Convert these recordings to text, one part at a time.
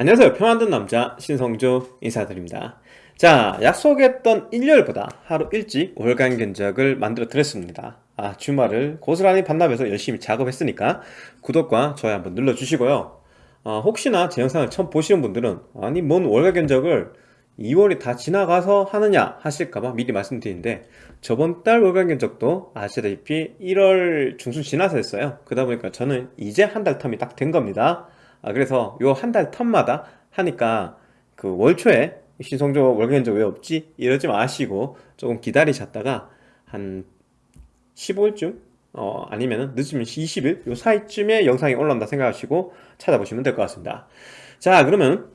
안녕하세요. 평안든 남자 신성조 인사드립니다. 자 약속했던 일요일보다 하루 일찍 월간 견적을 만들어 드렸습니다. 아 주말을 고스란히 반납해서 열심히 작업했으니까 구독과 좋아요 한번 눌러주시고요. 어, 혹시나 제 영상을 처음 보시는 분들은 아니 뭔 월간 견적을 2월이 다 지나가서 하느냐 하실까봐 미리 말씀드리는데 저번 달 월간 견적도 아시다시피 1월 중순 지나서 했어요. 그러다 보니까 저는 이제 한 달 텀이 딱 된 겁니다 아 그래서 요 한 달 텀마다 하니까 그 월초에 신성조 월간 견적 왜 없지? 이러지 마시고 조금 기다리셨다가 한 15일쯤? 어 아니면은 늦으면 20일? 요 사이쯤에 영상이 올라온다 생각하시고 찾아보시면 될 것 같습니다. 자 그러면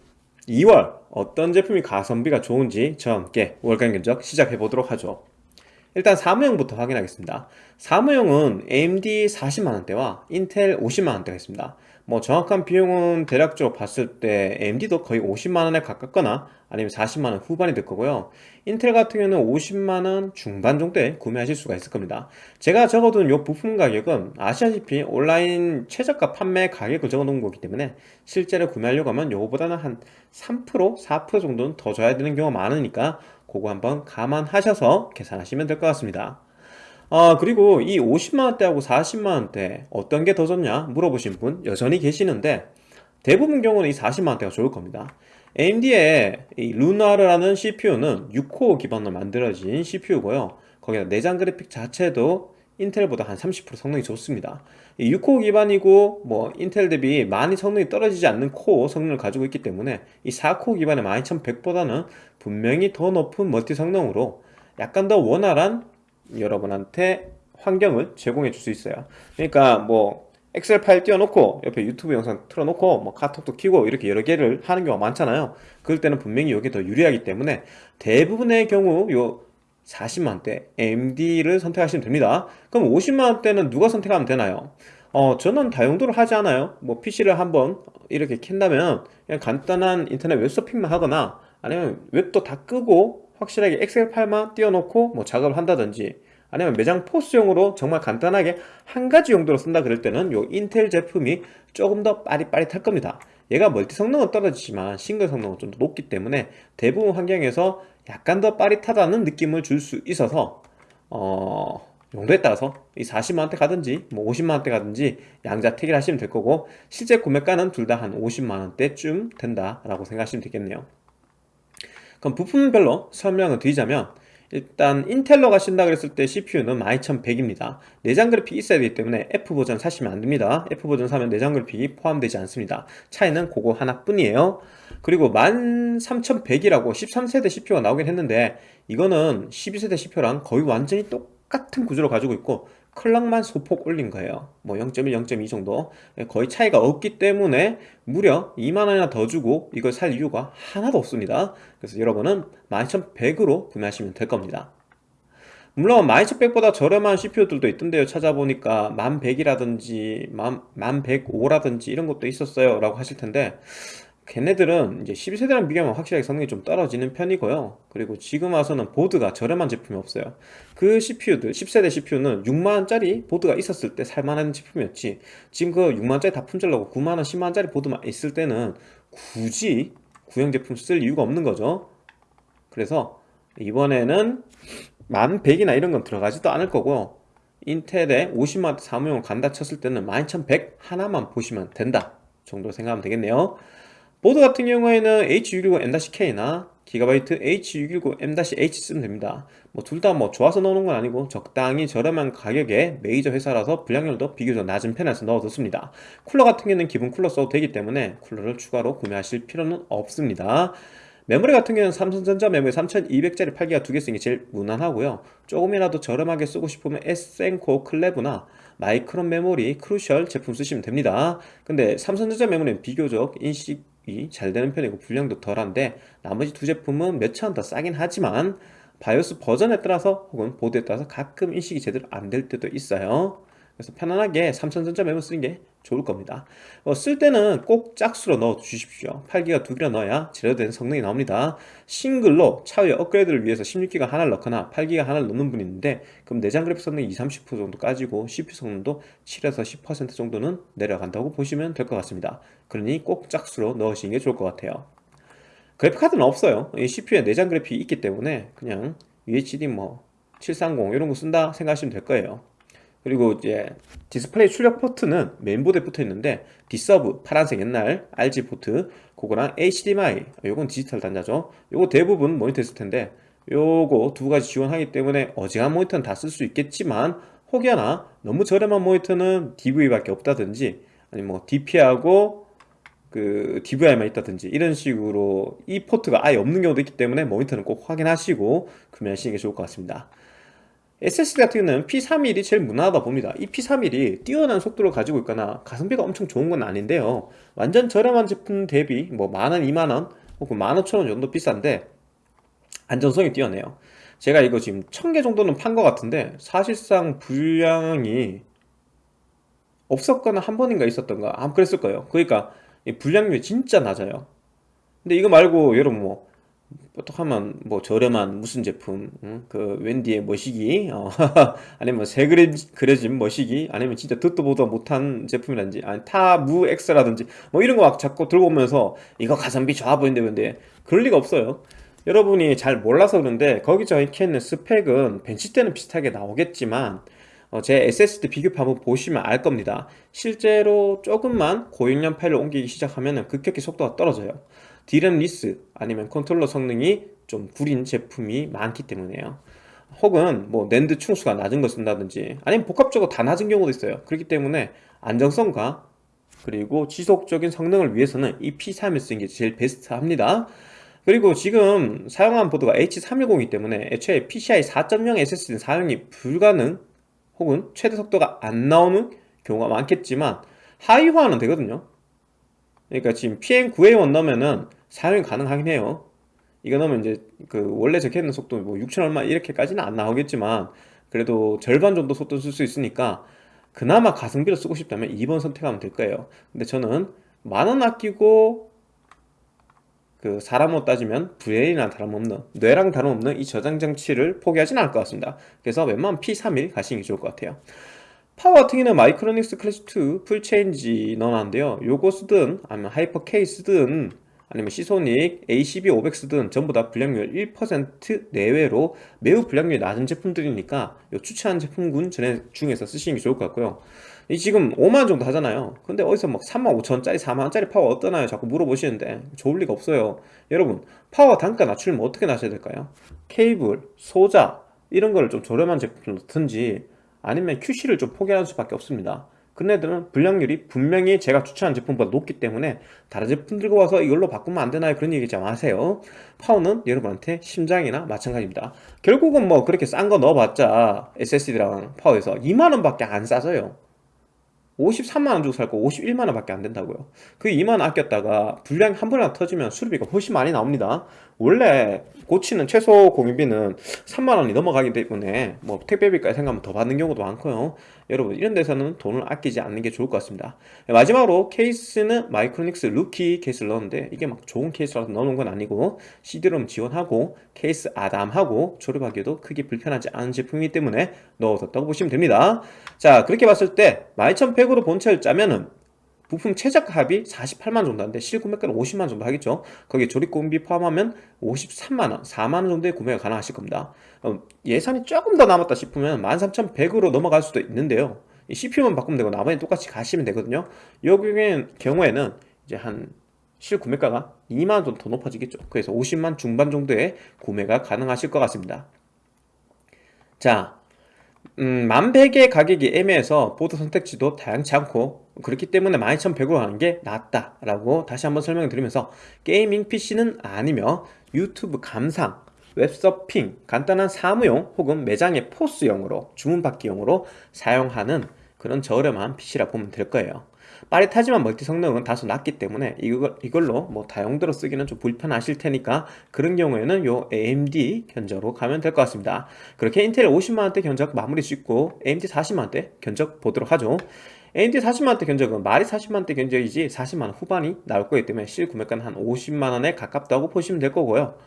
2월 어떤 제품이 가성비가 좋은지 저와 함께 월간 견적 시작해 보도록 하죠. 일단 사무용부터 확인하겠습니다. 사무용은 AMD 40만원대와 인텔 50만원대가 있습니다 뭐 정확한 비용은 대략적으로 봤을 때 AMD도 거의 50만원에 가깝거나 아니면 40만원 후반이 될 거고요. 인텔 같은 경우는 50만원 중반 정도에 구매하실 수가 있을 겁니다. 제가 적어둔 이 부품 가격은 아시다시피 온라인 최저가 판매 가격을 적어놓은 거기 때문에 실제로 구매하려고 하면 요거보다는 한 3% 4% 정도는 더 줘야 되는 경우가 많으니까 그거 한번 감안하셔서 계산하시면 될 것 같습니다 아 그리고 이 50만원대하고 40만원대 어떤 게 더 좋냐 물어보신 분 여전히 계시는데 대부분 경우는 이 40만원대가 좋을 겁니다. AMD의 이 루나르라는 CPU는 6코어 기반으로 만들어진 CPU고요. 거기다 내장 그래픽 자체도 인텔보다 한 30% 성능이 좋습니다. 6코어 기반이고 뭐 인텔 대비 많이 성능이 떨어지지 않는 코어 성능을 가지고 있기 때문에 이 4코어 기반의 12100보다는 분명히 더 높은 멀티 성능으로 약간 더 원활한 여러분한테 환경을 제공해 줄 수 있어요. 그러니까 뭐 엑셀 파일 띄워놓고 옆에 유튜브 영상 틀어놓고 뭐 카톡도 키고 이렇게 여러 개를 하는 경우가 많잖아요. 그럴 때는 분명히 이게 더 유리하기 때문에 대부분의 경우 요 40만원대 AMD를 선택하시면 됩니다. 그럼 50만원대는 누가 선택하면 되나요? 어 저는 다용도를 하지 않아요. 뭐 PC를 한번 이렇게 켠다면 그냥 간단한 인터넷 웹서핑만 하거나 아니면 웹도 다 끄고 확실하게 엑셀 파일만 띄워놓고 뭐 작업을 한다든지 아니면 매장 POS용으로 정말 간단하게 한 가지 용도로 쓴다 그럴 때는 요 인텔 제품이 조금 더 빠릿빠릿할 겁니다. 얘가 멀티 성능은 떨어지지만 싱글 성능은 좀 더 높기 때문에 대부분 환경에서 약간 더 빠릿하다는 느낌을 줄 수 있어서 어... 용도에 따라서 이 40만원대 가든지 뭐 50만원대 가든지 양자 택일 하시면 될 거고 실제 구매가는 둘 다 한 50만원대쯤 된다라고 생각하시면 되겠네요. 그럼 부품별로 설명을 드리자면 일단 인텔로 가신다 그랬을 때 CPU는 12100입니다. 내장 그래픽 있어야 되기 때문에 F버전 사시면 안됩니다. F버전 사면 내장 그래픽이 포함되지 않습니다. 차이는 그거 하나뿐이에요. 그리고 13100이라고 13세대 CPU가 나오긴 했는데 이거는 12세대 CPU랑 거의 완전히 똑같은 구조를 가지고 있고 클럭만 소폭 올린 거예요. 뭐 0.1, 0.2 정도. 거의 차이가 없기 때문에 무려 2만원이나 더 주고 이걸 살 이유가 하나도 없습니다. 그래서 여러분은 12100으로 구매하시면 될 겁니다. 물론 12100보다 저렴한 CPU들도 있던데요. 찾아보니까 1100이라든지 1105라든지 이런 것도 있었어요. 라고 하실 텐데 걔네들은 이제 12세대랑 비교하면 확실하게 성능이 좀 떨어지는 편이고요. 그리고 지금 와서는 보드가 저렴한 제품이 없어요. 그 CPU들 10세대 CPU는 6만원짜리 보드가 있었을 때 살만한 제품이었지. 지금 그 6만원짜리 다 품절나고 9만원 10만원짜리 보드만 있을 때는 굳이 구형 제품 쓸 이유가 없는 거죠. 그래서 이번에는 1100이나 이런 건 들어가지도 않을 거고 인텔에 50만원 사무용 간다 쳤을 때는 12100 하나만 보시면 된다 정도 생각하면 되겠네요 보드 같은 경우에는 H610M-K나 기가바이트 H610M-H 쓰면 됩니다. 뭐 둘 다 뭐 좋아서 넣는 건 아니고 적당히 저렴한 가격에 메이저 회사라서 불량률도 비교적 낮은 편에서 넣어뒀습니다. 쿨러 같은 경우는 기본 쿨러 써도 되기 때문에 쿨러를 추가로 구매하실 필요는 없습니다. 메모리 같은 경우는 삼성전자 메모리 3200짜리 8기가 두 개 쓰는 게 제일 무난하고요. 조금이라도 저렴하게 쓰고 싶으면 에센코어 클레브나 마이크론 메모리 크루셜 제품 쓰시면 됩니다. 근데 삼성전자 메모리는 비교적 인식 잘 되는 편이고 불량도 덜한데 나머지 두 제품은 몇천원더 싸긴 하지만 바이오스 버전에 따라서 혹은 보드에 따라서 가끔 인식이 제대로 안 될 때도 있어요 그래서 편안하게 삼성전자 메모 쓰는 게 좋을 겁니다. 어, 쓸 때는 꼭 짝수로 넣어 주십시오. 8기가 두 개나 넣어야 제대로 성능이 나옵니다. 싱글로 차후에 업그레이드를 위해서 16기가 하나를 넣거나 8기가 하나를 넣는 분이 있는데 그럼 내장 그래픽 성능이 20, 30% 정도 까지고 CPU 성능도 7에서 10% 정도는 내려간다고 보시면 될 것 같습니다. 그러니 꼭 짝수로 넣으시는 게 좋을 것 같아요. 그래픽카드는 없어요. 이 CPU에 내장 그래픽이 있기 때문에 그냥 UHD 뭐 730 이런 거 쓴다 생각하시면 될 거예요 그리고 이제 디스플레이 출력 포트는 메인보드에 붙어 있는데 D-sub 파란색 옛날 RGB 포트 그거랑 HDMI 요건 디지털 단자죠. 요거 대부분 모니터 있을 텐데 요거 두 가지 지원하기 때문에 어지간한 모니터는 다 쓸 수 있겠지만 혹여나 너무 저렴한 모니터는 DVI밖에 없다든지 아니면 뭐 DP하고 그 DVI만 있다든지 이런 식으로 이 포트가 아예 없는 경우도 있기 때문에 모니터는 꼭 확인하시고 구매하시는 게 좋을 것 같습니다 SSD 같은 경우는 P31이 제일 무난하다 봅니다. 이 P31이 뛰어난 속도를 가지고 있거나 가성비가 엄청 좋은 건 아닌데요. 완전 저렴한 제품 대비 뭐 만원, 이만원 혹은 만오천원 정도 비싼데 안전성이 뛰어내요. 제가 이거 지금 천 개 정도는 판 것 같은데 사실상 분량이 없었거나 한 번인가 있었던가 아마 그랬을 거예요. 그러니까 분량률이 진짜 낮아요. 근데 이거 말고 여러분 뭐 어떡하면 뭐 저렴한 무슨 제품 응? 그 웬디의 머시기 어, 아니면 새 그래, 그려진 머시기 아니면 진짜 듣도 보도 못한 제품이라든지 아니 타무 엑스라든지 뭐 이런 거 막 자꾸 들고 오면서 이거 가성비 좋아 보이는데 근데 그럴 리가 없어요. 여러분이 잘 몰라서 그런데 거기 적혀있는 스펙은 벤치 때는 비슷하게 나오겠지만 어, 제 SSD 비교표 한번 보시면 알 겁니다. 실제로 조금만 고용량 파일을 옮기기 시작하면 급격히 속도가 떨어져요 D램 less 아니면 컨트롤러 성능이 좀 구린 제품이 많기 때문에요. 혹은 뭐 낸드 층수가 낮은 거 쓴다든지 아니면 복합적으로 다 낮은 경우도 있어요. 그렇기 때문에 안정성과 그리고 지속적인 성능을 위해서는 이 P31 쓰는 게 제일 베스트합니다. 그리고 지금 사용한 보드가 H310이기 때문에 애초에 PCI 4.0 SSD는 사용이 불가능 혹은 최대 속도가 안 나오는 경우가 많겠지만 하이화는 되거든요. 그러니까 지금 PM9A1 넣으면은 사용이 가능하긴 해요. 이거 넣으면 이제 그 원래 적혀 있는 속도 뭐 6천 얼마 이렇게까지는 안 나오겠지만 그래도 절반 정도 속도 쓸 수 있으니까 그나마 가성비로 쓰고 싶다면 2번 선택하면 될 거예요. 근데 저는 만 원 아끼고 그 사람으로 따지면 VL이나 다름없는 뇌랑 다름없는 이 저장 장치를 포기하지는 않을 것 같습니다. 그래서 웬만하면 P31 가시는 게 좋을 것 같아요. 파워 같은 경우는 마이크로닉스 클래시2 풀체인지 넣어놨는데요. 요거 쓰든 아니면 하이퍼 쓰든 아니면 시소닉, A12 500 쓰든 전부 다 불량률 1% 내외로 매우 불량률이 낮은 제품들이니까 요 추천한 제품군 중에서 쓰시는 게 좋을 것 같고요 이 지금 5만원 정도 하잖아요 근데 어디서 막 3만 5천원짜리 4만원짜리 파워 어떠나요? 자꾸 물어보시는데 좋을 리가 없어요 여러분 파워 단가 낮추려면 어떻게 낮춰야 될까요? 케이블, 소자 이런 거를 좀 저렴한 제품을 넣든지 아니면 QC를 좀 포기하는 수밖에 없습니다 그네들은 불량률이 분명히 제가 추천한 제품보다 높기 때문에 다른 제품 들고 와서 이걸로 바꾸면 안 되나요? 그런 얘기 좀 하세요. 파워는 여러분한테 심장이나 마찬가지입니다. 결국은 뭐 그렇게 싼 거 넣어봤자 SSD랑 파워에서 2만원 밖에 안 싸져요. 53만원 주고 살 거 51만원 밖에 안 된다고요. 그 2만원 아꼈다가 불량이 한 번이나 터지면 수리비가 훨씬 많이 나옵니다 원래 고치는 최소 공임비는 3만원이 넘어가기 때문에 뭐 택배비까지 생각하면 더 받는 경우도 많고요. 여러분 이런 데서는 돈을 아끼지 않는 게 좋을 것 같습니다. 마지막으로 케이스는 마이크로닉스 루키 케이스를 넣었는데 이게 막 좋은 케이스라서 넣어놓은 건 아니고 CD롬 지원하고 케이스 아담하고 조립하기에도 크게 불편하지 않은 제품이기 때문에 넣어뒀다고 보시면 됩니다. 자 그렇게 봤을 때 12100으로 본체를 짜면은 부품 최저가 합이 48만 정도 하는데 실구매가는 50만 정도 하겠죠? 거기에 조립공비 포함하면 53만원 4만원 정도의 구매가 가능하실 겁니다. 어, 예산이 조금 더 남았다 싶으면 13,100으로 넘어갈 수도 있는데요. CPU만 바꾸면 되고 나머지는 똑같이 가시면 되거든요. 이 경우에는 이제 한 실구매가가 2만원 정도 더 높아지겠죠? 그래서 50만 중반 정도의 구매가 가능하실 것 같습니다. 자 음, 만백의 가격이 애매해서 보드 선택지도 다양치 않고 그렇기 때문에 12100으로 하는 게 낫다 라고 다시 한번 설명을 드리면서 게이밍 PC는 아니며 유튜브 감상, 웹서핑, 간단한 사무용 혹은 매장의 포스용으로 주문받기용으로 사용하는 그런 저렴한 PC라 보면 될 거예요. 빠릿하지만 멀티 성능은 다소 낮기 때문에 이걸, 이걸로 뭐 다용도로 쓰기는 좀 불편하실 테니까 그런 경우에는 요 AMD 견적으로 가면 될 것 같습니다. 그렇게 인텔 50만원대 견적 마무리 짓고 AMD 40만원대 견적 보도록 하죠 AMD 40만원대 견적은 말이 40만원대 견적이지 40만원 후반이 나올 거기 때문에 실 구매가는 한 50만원에 가깝다고 보시면 될 거고요.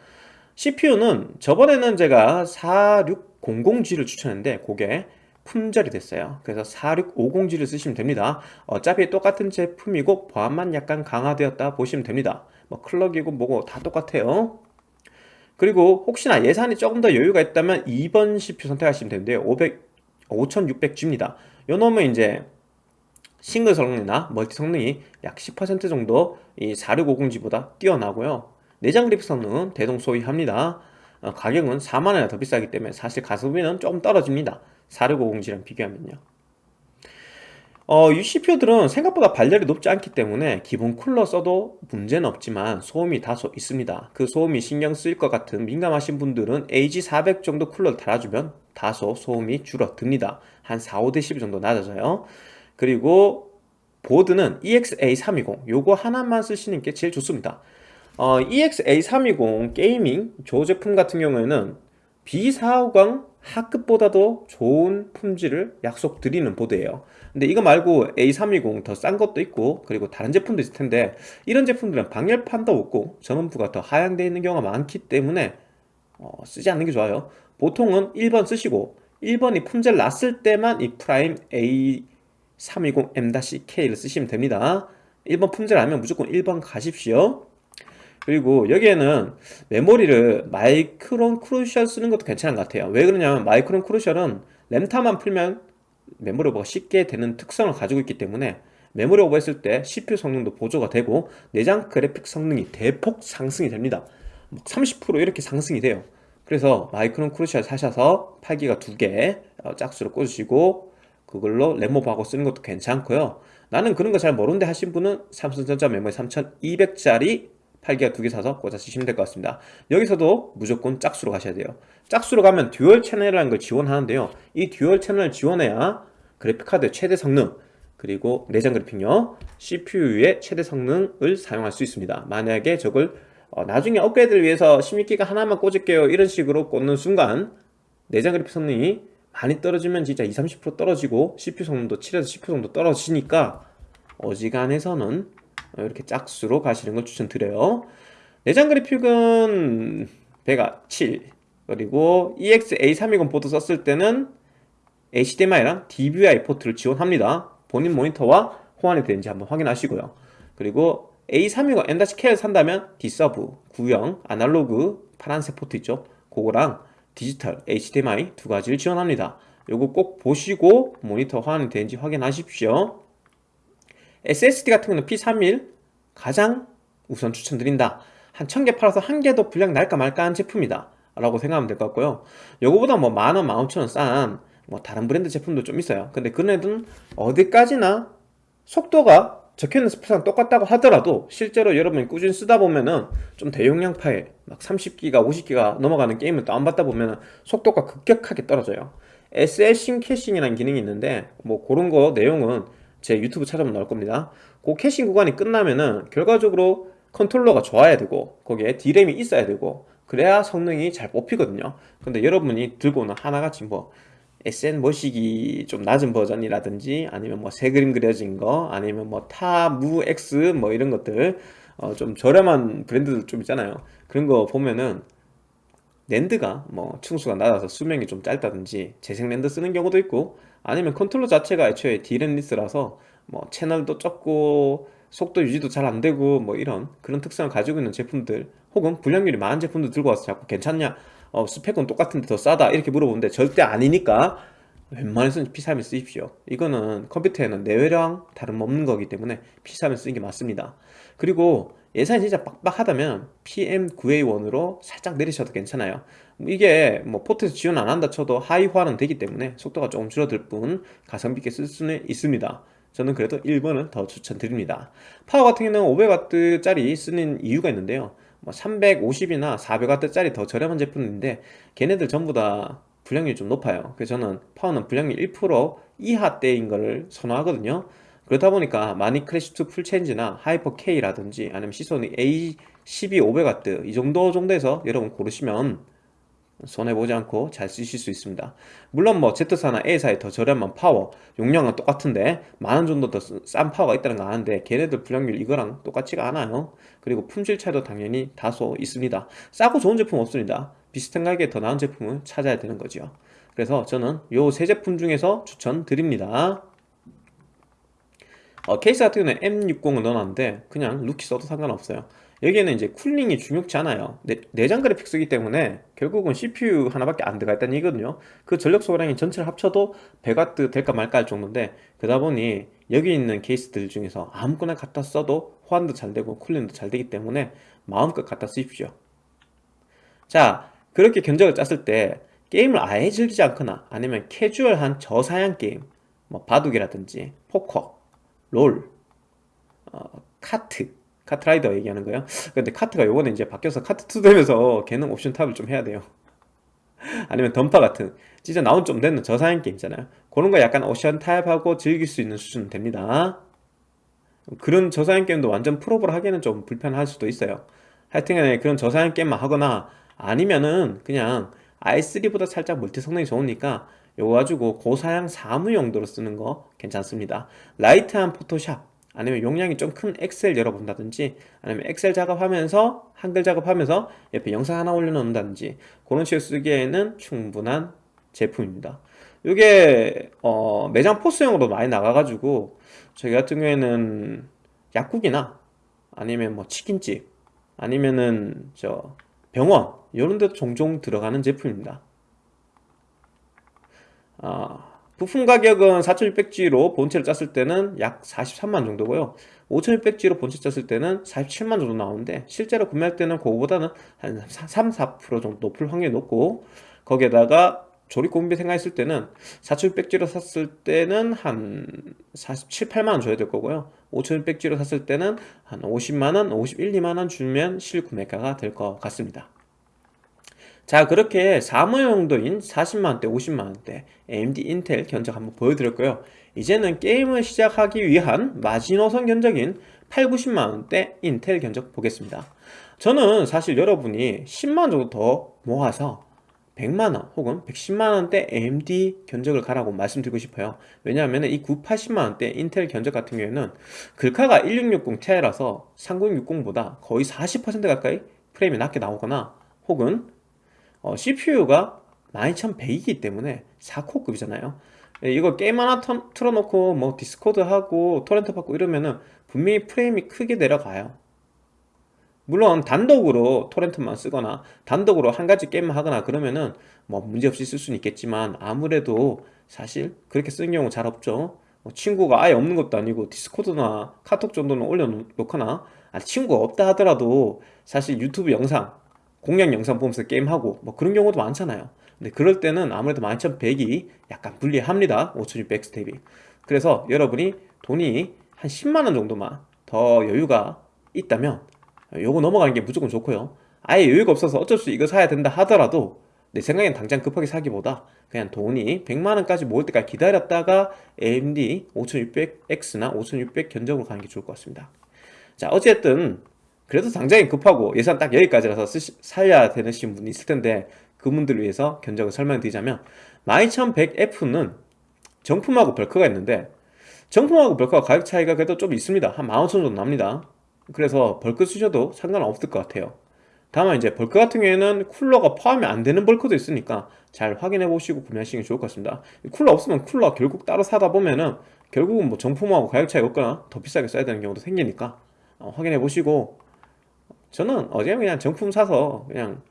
CPU는 저번에는 제가 4600G를 추천했는데 그게 품절이 됐어요. 그래서 4650G를 쓰시면 됩니다. 어차피 똑같은 제품이고 보안만 약간 강화되었다 보시면 됩니다. 뭐 클럭이고 뭐고 다 똑같아요. 그리고 혹시나 예산이 조금 더 여유가 있다면 2번 CPU 선택하시면 되는데요. 500, 5600G입니다. 요 놈은 이제 싱글 성능이나 멀티 성능이 약 10% 정도 이 4650G보다 뛰어나고요. 내장 그래픽 성능은 대동 소이합니다. 어, 가격은 4만원이나 더 비싸기 때문에 사실 가성비는 조금 떨어집니다. 4650G랑 비교하면요. 어, 이 CPU들은 생각보다 발열이 높지 않기 때문에 기본 쿨러 써도 문제는 없지만 소음이 다소 있습니다. 그 소음이 신경 쓰일 것 같은 민감하신 분들은 AG400 정도 쿨러를 달아주면 다소 소음이 줄어듭니다. 한 4, 5dB 정도 낮아져요 그리고 보드는 EXA320 요거 하나만 쓰시는 게 제일 좋습니다. 어, EXA320 게이밍 조 제품 같은 경우에는 B450 하급보다도 좋은 품질을 약속드리는 보드예요. 근데 이거 말고 A320 더 싼 것도 있고 그리고 다른 제품도 있을 텐데 이런 제품들은 방열판도 없고 전원부가 더 하향되어 있는 경우가 많기 때문에 어, 쓰지 않는 게 좋아요. 보통은 1번 쓰시고 1번이 품절 났을 때만 이 프라임 A320M-K를 쓰시면 됩니다. 1번 품절 아니면 무조건 1번 가십시오. 그리고 여기에는 메모리를 마이크론 크루셜 쓰는 것도 괜찮은 것 같아요. 왜 그러냐면 마이크론 크루셜은 램타만 풀면 메모리 오버가 쉽게 되는 특성을 가지고 있기 때문에 메모리 오버 했을 때 CPU 성능도 보조가 되고 내장 그래픽 성능이 대폭 상승이 됩니다. 30% 이렇게 상승이 돼요. 그래서 마이크론 크루셜 사셔서 8기가 두개 어, 짝수로 꽂으시고 그걸로 램오버하고 쓰는 것도 괜찮고요. 나는 그런 거 잘 모르는데 하신 분은 삼성전자 메모리 3200짜리 8기가 두 개 사서 꽂아 쓰시면 될 것 같습니다. 여기서도 무조건 짝수로 가셔야 돼요. 짝수로 가면 dual channel이라는 걸 지원하는데요. 이 dual channel을 지원해야 그래픽카드의 최대 성능 그리고 내장 그래픽요 CPU의 최대 성능을 사용할 수 있습니다. 만약에 저걸 어, 나중에 업그레이드를 위해서 16기가 하나만 꽂을게요. 이런 식으로 꽂는 순간 내장 그래픽 성능이 많이 떨어지면 진짜 20, 30% 떨어지고 CPU 성능도 7에서 10% 정도 떨어지니까 어지간해서는 이렇게 짝수로 가시는 걸 추천드려요. 내장 그래픽은 베가 7 그리고 EXA320 보드 썼을 때는 HDMI랑 DVI 포트를 지원합니다. 본인 모니터와 호환이 되는지 한번 확인하시고요. 그리고 A320 M-K를 산다면 D서브, 구형, 아날로그, 파란색 포트 있죠? 그거랑 디지털, HDMI 두 가지를 지원합니다. 요거 꼭 보시고 모니터 호환이 되는지 확인하십시오. SSD 같은 경우는 P31 가장 우선 추천드린다. 한 1000개 팔아서 한 개도 분량 날까 말까 한 제품이다. 라고 생각하면 될 것 같고요. 요거보다 뭐 만원, 만오천원 싼 뭐 다른 브랜드 제품도 좀 있어요. 근데 그런 애들은 어디까지나 속도가 적혀있는 스펙상 똑같다고 하더라도 실제로 여러분이 꾸준히 쓰다 보면은 좀 대용량 파일 막 30기가 50기가 넘어가는 게임을 다운받다 보면은 속도가 급격하게 떨어져요. SL 캐싱이라는 기능이 있는데 뭐 그런 거 내용은 제 유튜브 찾아보면 나올 겁니다. 그 caching 구간이 끝나면은 결과적으로 컨트롤러가 좋아야 되고 거기에 D램이 있어야 되고 그래야 성능이 잘 뽑히거든요. 근데 여러분이 들고 오는 하나같이 뭐 SN 머시기 좀 낮은 버전이라든지 아니면 뭐 새 그림 그려진 거 아니면 뭐 타무 X 뭐 이런 것들 어 좀 저렴한 브랜드들 좀 있잖아요. 그런 거 보면은 낸드가 뭐 층수가 낮아서 수명이 좀 짧다든지 재생 낸드 쓰는 경우도 있고 아니면 컨트롤러 자체가 애초에 D램less라서 뭐 채널도 적고 속도 유지도 잘 안되고 뭐 이런 그런 특성을 가지고 있는 제품들 혹은 불량률이 많은 제품들 들고 와서 자꾸 괜찮냐 어, 스펙은 똑같은데 더 싸다. 이렇게 물어보는데 절대 아니니까 웬만해서는 P31을 쓰십시오. 이거는 컴퓨터에는 뇌랑 다름없는 거기 때문에 P31을 쓰는 게 맞습니다. 그리고 예산이 진짜 빡빡하다면 PM9A1으로 살짝 내리셔도 괜찮아요. 이게 뭐 포트에서 지원 안 한다 쳐도 하이화는 되기 때문에 속도가 조금 줄어들 뿐 가성비 있게 쓸 수는 있습니다. 저는 그래도 1번을 더 추천드립니다. 파워 같은 경우는 500W 짜리 쓰는 이유가 있는데요 뭐 350이나 400W 짜리 더 저렴한 제품인데 걔네들 전부 다 불량률이 좀 높아요. 그래서 저는 파워는 불량률 1% 이하 대인 걸 선호하거든요. 그렇다 보니까 마닉 클래시2 풀체인지나 하이퍼 K라든지 아니면 시소닉 A12 500W 이 정도 정도에서 여러분 고르시면 손해보지 않고 잘 쓰실 수 있습니다. 물론 뭐 Z사나 A사의 더 저렴한 파워 용량은 똑같은데 만원 정도 더 싼 파워가 있다는 거 아는데 걔네들 불량률 이거랑 똑같지가 않아요 그리고 품질 차이도 당연히 다소 있습니다. 싸고 좋은 제품 없습니다. 비슷한 가격에 더 나은 제품을 찾아야 되는 거죠 그래서 저는 요 세 제품 중에서 추천드립니다. 어, 케이스 같은 경우는 M60을 넣어놨는데 그냥 루키 써도 상관없어요 여기에는 이제 쿨링이 중요치 않아요. 내, 내장 그래픽 쓰기 때문에 결국은 CPU 하나밖에 안 들어가 있다는 얘기거든요. 그 전력 소비량이 전체를 합쳐도 100W 될까 말까 할 정도인데 그러다 보니 여기 있는 케이스들 중에서 아무거나 갖다 써도 호환도 잘 되고 쿨링도 잘 되기 때문에 마음껏 갖다 쓰십시오. 자 그렇게 견적을 짰을 때 게임을 아예 즐기지 않거나 아니면 캐주얼한 저사양 게임 뭐 바둑이라든지 포커, 롤, 어, 카트 카트라이더 얘기하는 거예요? 근데 카트가 요번에 이제 바뀌어서 카트2 되면서 걔는 옵션 타협을 좀 해야 돼요. 아니면 던파 같은 진짜 나온 지 좀 되는 저사양 게임 있잖아요. 그런 거 약간 옵션 타협하고 즐길 수 있는 수준 됩니다. 그런 저사양 게임도 완전 풀옵을 하기에는 좀 불편할 수도 있어요. 하여튼간에 그런 저사양 게임만 하거나 아니면은 그냥 i3보다 살짝 멀티 성능이 좋으니까 요거 가지고 고사양 사무 용도로 쓰는 거 괜찮습니다. 라이트한 포토샵 아니면 용량이 좀 큰 엑셀 열어본다든지 아니면 엑셀 작업하면서 한글 작업하면서 옆에 영상 하나 올려놓는다든지 그런 식으로 쓰기에는 충분한 제품입니다. 이게 어, 매장 포스용으로 많이 나가가지고 저희 같은 경우에는 약국이나 아니면 뭐 치킨집 아니면은 저 병원 이런 데도 종종 들어가는 제품입니다. 아, 부품 가격은 4600G로 본체를 짰을 때는 약 43만 정도고요. 5600G로 본체 짰을 때는 47만 정도 나오는데 실제로 구매할 때는 그거보다는 한 3, 4% 정도 높을 확률이 높고 거기에다가 조립 공비 생각했을 때는 4600G로 샀을 때는 한 47, 8만원 줘야 될 거고요. 5600G로 샀을 때는 한 50만원, 51, 2만원 주면 실구매가가 될 것 같습니다 자 그렇게 사무용도인 40만원대 50만원대 AMD 인텔 견적 한번 보여드렸고요. 이제는 게임을 시작하기 위한 마지노선 견적인 8, 90만원대 인텔 견적 보겠습니다. 저는 사실 여러분이 10만원 정도 더 모아서 100만원 혹은 110만원대 AMD 견적을 가라고 말씀드리고 싶어요. 왜냐하면 이 980만원대 인텔 견적 같은 경우에는 글카가 1660 Ti라서 3060보다 거의 40% 가까이 프레임이 낮게 나오거나 혹은 어, CPU가 12100이기 때문에 4코어급이잖아요. 예, 이거 게임 하나 틀어놓고 뭐 디스코드 하고 토렌트 받고 이러면은 분명히 프레임이 크게 내려가요. 물론 단독으로 토렌트만 쓰거나 단독으로 한 가지 게임만 하거나 그러면은 뭐 문제없이 쓸 수는 있겠지만 아무래도 사실 그렇게 쓰는 경우 잘 없죠. 뭐 친구가 아예 없는 것도 아니고 디스코드나 카톡 정도는 올려놓거나 아, 친구가 없다 하더라도 사실 유튜브 영상 공략 영상 보면서 게임하고 뭐 그런 경우도 많잖아요. 근데 그럴 때는 아무래도 12100이 약간 불리합니다. 5600 스텝이. 그래서 여러분이 돈이 한 10만원 정도만 더 여유가 있다면 요거 넘어가는 게 무조건 좋고요. 아예 여유가 없어서 어쩔 수 이거 사야 된다 하더라도 내 생각엔 당장 급하게 사기보다 그냥 돈이 100만원까지 모을 때까지 기다렸다가 AMD 5600X나 5600 견적으로 가는 게 좋을 것 같습니다. 자 어쨌든 그래도 당장에 급하고 예산 딱 여기까지라서 쓰시, 사야 되시는 분이 있을 텐데 그분들을 위해서 견적을 설명드리자면 12100F는 정품하고 벌크가 있는데 정품하고 벌크가 가격 차이가 그래도 좀 있습니다. 한 15,000원 정도 납니다. 그래서 벌크 쓰셔도 상관없을 것 같아요. 다만 이제 벌크 같은 경우에는 쿨러가 포함이 안 되는 벌크도 있으니까 잘 확인해 보시고 구매하시는 게 좋을 것 같습니다. 쿨러 없으면 쿨러 결국 따로 사다 보면은 결국은 뭐 정품하고 가격 차이가 없거나 더 비싸게 써야 되는 경우도 생기니까 어, 확인해 보시고 저는 어제 그냥 정품 사서 그냥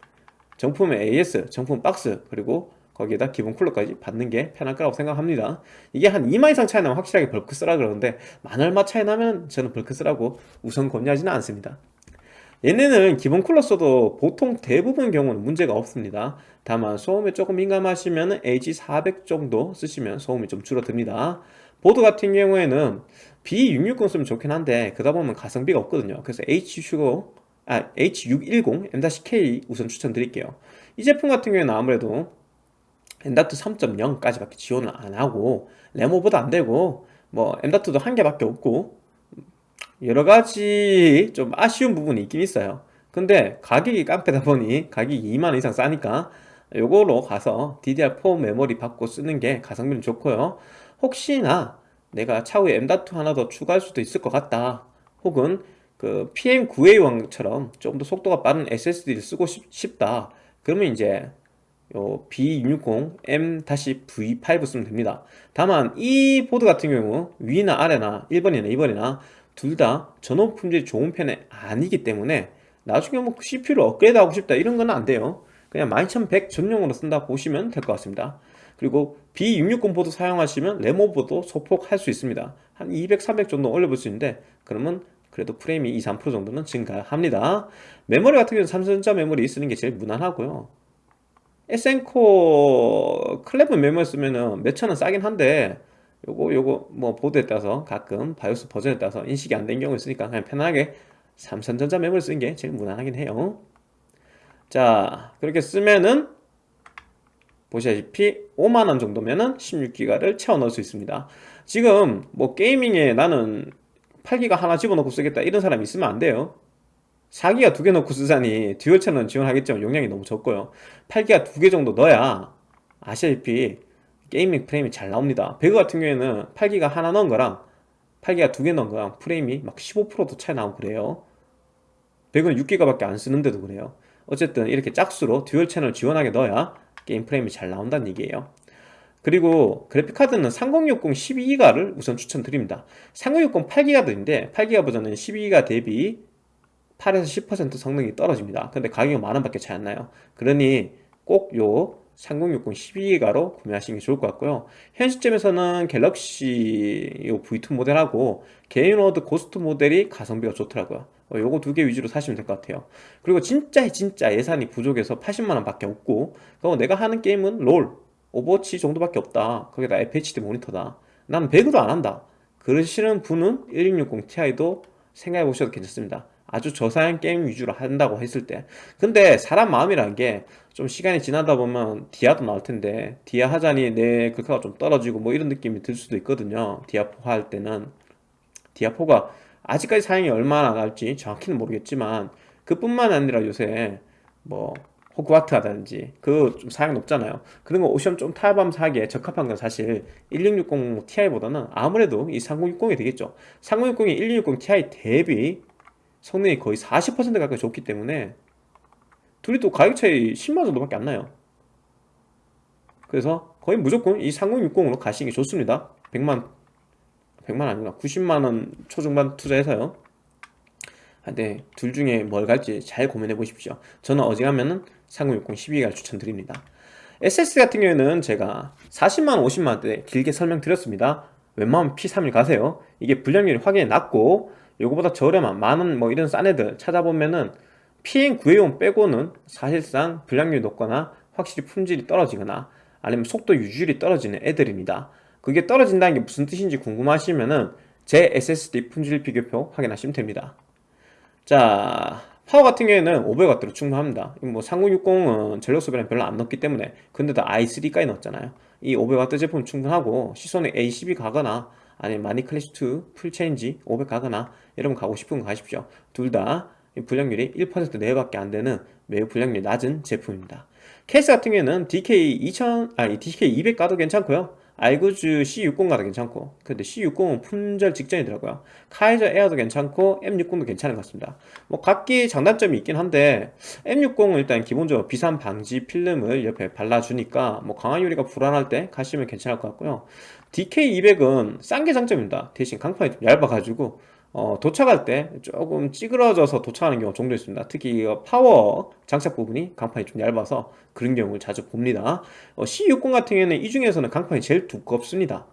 정품에 AS, 정품 박스 그리고 거기에다 기본 쿨러까지 받는 게 편할 거라고 생각합니다. 이게 한 2만 이상 차이 나면 확실하게 벌크 쓰라 그러는데 만 얼마 차이 나면 저는 벌크 쓰라고 우선 권유하지는 않습니다. 얘네는 기본 쿨러 써도 보통 대부분 경우는 문제가 없습니다. 다만 소음에 조금 민감하시면 AG400 정도 쓰시면 소음이 좀 줄어듭니다. 보드 같은 경우에는 B660 쓰면 좋긴 한데 그러다 보면 가성비가 없거든요. 그래서 H-슈거 아, H610 M-K 우선 추천드릴게요. 이 제품 같은 경우에는 아무래도 엔다트 3.0까지 밖에 지원을 안하고 레모보다 안되고 뭐 M.2도 한 개밖에 없고 여러 가지 좀 아쉬운 부분이 있긴 있어요. 근데 가격이 깡패다 보니 가격이 2만원 이상 싸니까 요거로 가서 DDR4 메모리 받고 쓰는 게 가성비는 좋고요. 혹시나 내가 차후에 M.2 하나 더 추가할 수도 있을 것 같다. 혹은 그 PM9A1처럼 좀더 속도가 빠른 SSD를 쓰고 싶, 다. 그러면 이제 요 B660 M-V5 쓰면 됩니다. 다만 이 보드 같은 경우 위나 아래나 1번이나 2번이나 둘 다 전원 품질이 좋은 편이 아니기 때문에 나중에 뭐 CPU를 업그레이드 하고 싶다 이런 건 안 돼요. 그냥 12100 전용으로 쓴다 보시면 될 것 같습니다. 그리고 B660 보드 사용하시면 램오버도 소폭 할 수 있습니다. 한 200, 300 정도 올려볼 수 있는데 그러면 그래도 프레임이 2, 3% 정도는 증가합니다. 메모리 같은 경우는 삼성전자 메모리 쓰는 게 제일 무난하고요. 에센코어 클레브 메모리 쓰면은 몇천원 싸긴 한데 요거 요거 뭐 보드에 따라서 가끔 바이오스 버전에 따라서 인식이 안 된 경우 있으니까 그냥 편하게 삼성전자 메모리 쓰는 게 제일 무난하긴 해요. 자 그렇게 쓰면은 보시다시피 5만원 정도면은 16기가를 채워 넣을 수 있습니다. 지금 뭐 게이밍에 나는 8기가 하나 집어넣고 쓰겠다 이런 사람이 있으면 안 돼요. 4기가 두 개 넣고 쓰자니 듀얼 채널은 지원하겠지만 용량이 너무 적고요. 8기가 두 개 정도 넣어야 아시다시피 게이밍 프레임이 잘 나옵니다. 배그 같은 경우에는 8기가 하나 넣은 거랑 8기가 두 개 넣은 거랑 프레임이 막 15%도 차이 나고 그래요. 배그는 6기가밖에 안 쓰는데도 그래요. 어쨌든 이렇게 짝수로 듀얼 채널 지원하게 넣어야 게임 프레임이 잘 나온다는 얘기예요 그리고 그래픽카드는 3060 12기가를 우선 추천드립니다. 3060 8기가도 있는데 8기가 버전은 12기가 대비 8에서 10% 성능이 떨어집니다. 근데 가격이 만원 밖에 차이 안 나요. 그러니 꼭 요 3060 12기가로 구매하시는 게 좋을 것 같고요. 현 시점에서는 갤럭시 V2 모델하고 게인워드 고스트 모델이 가성비가 좋더라고요. 어, 요거 두 개 위주로 사시면 될 것 같아요. 그리고 진짜 진짜 예산이 부족해서 80만원 밖에 없고 그리고 내가 하는 게임은 롤 오버워치 정도밖에 없다. 거기다 FHD 모니터다. 나는 배그도 안 한다. 그러시는 분은 1660 Ti도 생각해 보셔도 괜찮습니다. 아주 저사양 게임 위주로 한다고 했을 때. 근데 사람 마음이라는 게좀 시간이 지나다 보면 디아도 나올 텐데 디아 하자니 내 글카가 좀 떨어지고 뭐 이런 느낌이 들 수도 있거든요. 디아4 할 때는. 디아4가 아직까지 사양이 얼마나 나갈지 정확히는 모르겠지만 그뿐만 아니라 요새 뭐 호그와트하다든지 그 좀 사양 높잖아요. 그런 거 오션 좀 타협하면서 하기에 적합한 건 사실 1660 Ti보다는 아무래도 이 3060이 되겠죠. 3060이 1660 Ti 대비 성능이 거의 40% 가까이 좋기 때문에 둘이 또 가격 차이 10만 정도밖에 안 나요. 그래서 거의 무조건 이 3060으로 가시는 게 좋습니다. 100만 100만 아니구나. 90만원 초중반 투자해서요. 근데 둘 중에 뭘 갈지 잘 고민해 보십시오. 저는 어지간하면 3060 12기가를 추천드립니다. SSD 같은 경우에는 제가 40만원 50만원대 길게 설명드렸습니다. 웬만하면 P31 가세요. 이게 불량률이 확연히 낮고 요거보다 저렴한 만원 뭐 이런 싼 애들 찾아보면은 PM980 빼고는 사실상 불량률이 높거나 확실히 품질이 떨어지거나 아니면 속도 유지율이 떨어지는 애들입니다. 그게 떨어진다는 게 무슨 뜻인지 궁금하시면은 제 SSD 품질 비교표 확인하시면 됩니다. 자 파워 같은 경우에는 500W로 충분합니다. 뭐 3060은 전력 소비량 별로 안 높기 때문에 근데도 i3까지 넣었잖아요. 이 500W 제품 충분하고 시소닉 A12 가거나 아니면 마닉 클래식2 풀체인지 500 가거나 여러분 가고 싶은 거 가십시오. 둘 다 불량률이 1% 내외밖에 안 되는 매우 불량률이 낮은 제품입니다. 케이스 같은 경우에는 DK 2000, 아니 DK 200 가도 괜찮고요 알구즈 C60 가도 괜찮고 근데 C60은 품절 직전이더라고요. 카이저 에어도 괜찮고 M60도 괜찮은 것 같습니다. 뭐 각기 장단점이 있긴 한데 M60은 일단 기본적으로 비산 방지 필름을 옆에 발라주니까 뭐 강화 유리가 불안할 때 가시면 괜찮을 것 같고요. DK200은 싼 게 장점입니다. 대신 강판이 좀 얇아가지고 어, 도착할 때 조금 찌그러져서 도착하는 경우가 종종 있습니다. 특히 파워 장착 부분이 강판이 좀 얇아서 그런 경우를 자주 봅니다. 어, C60 같은 경우에는 이 중에서는 강판이 제일 두껍습니다.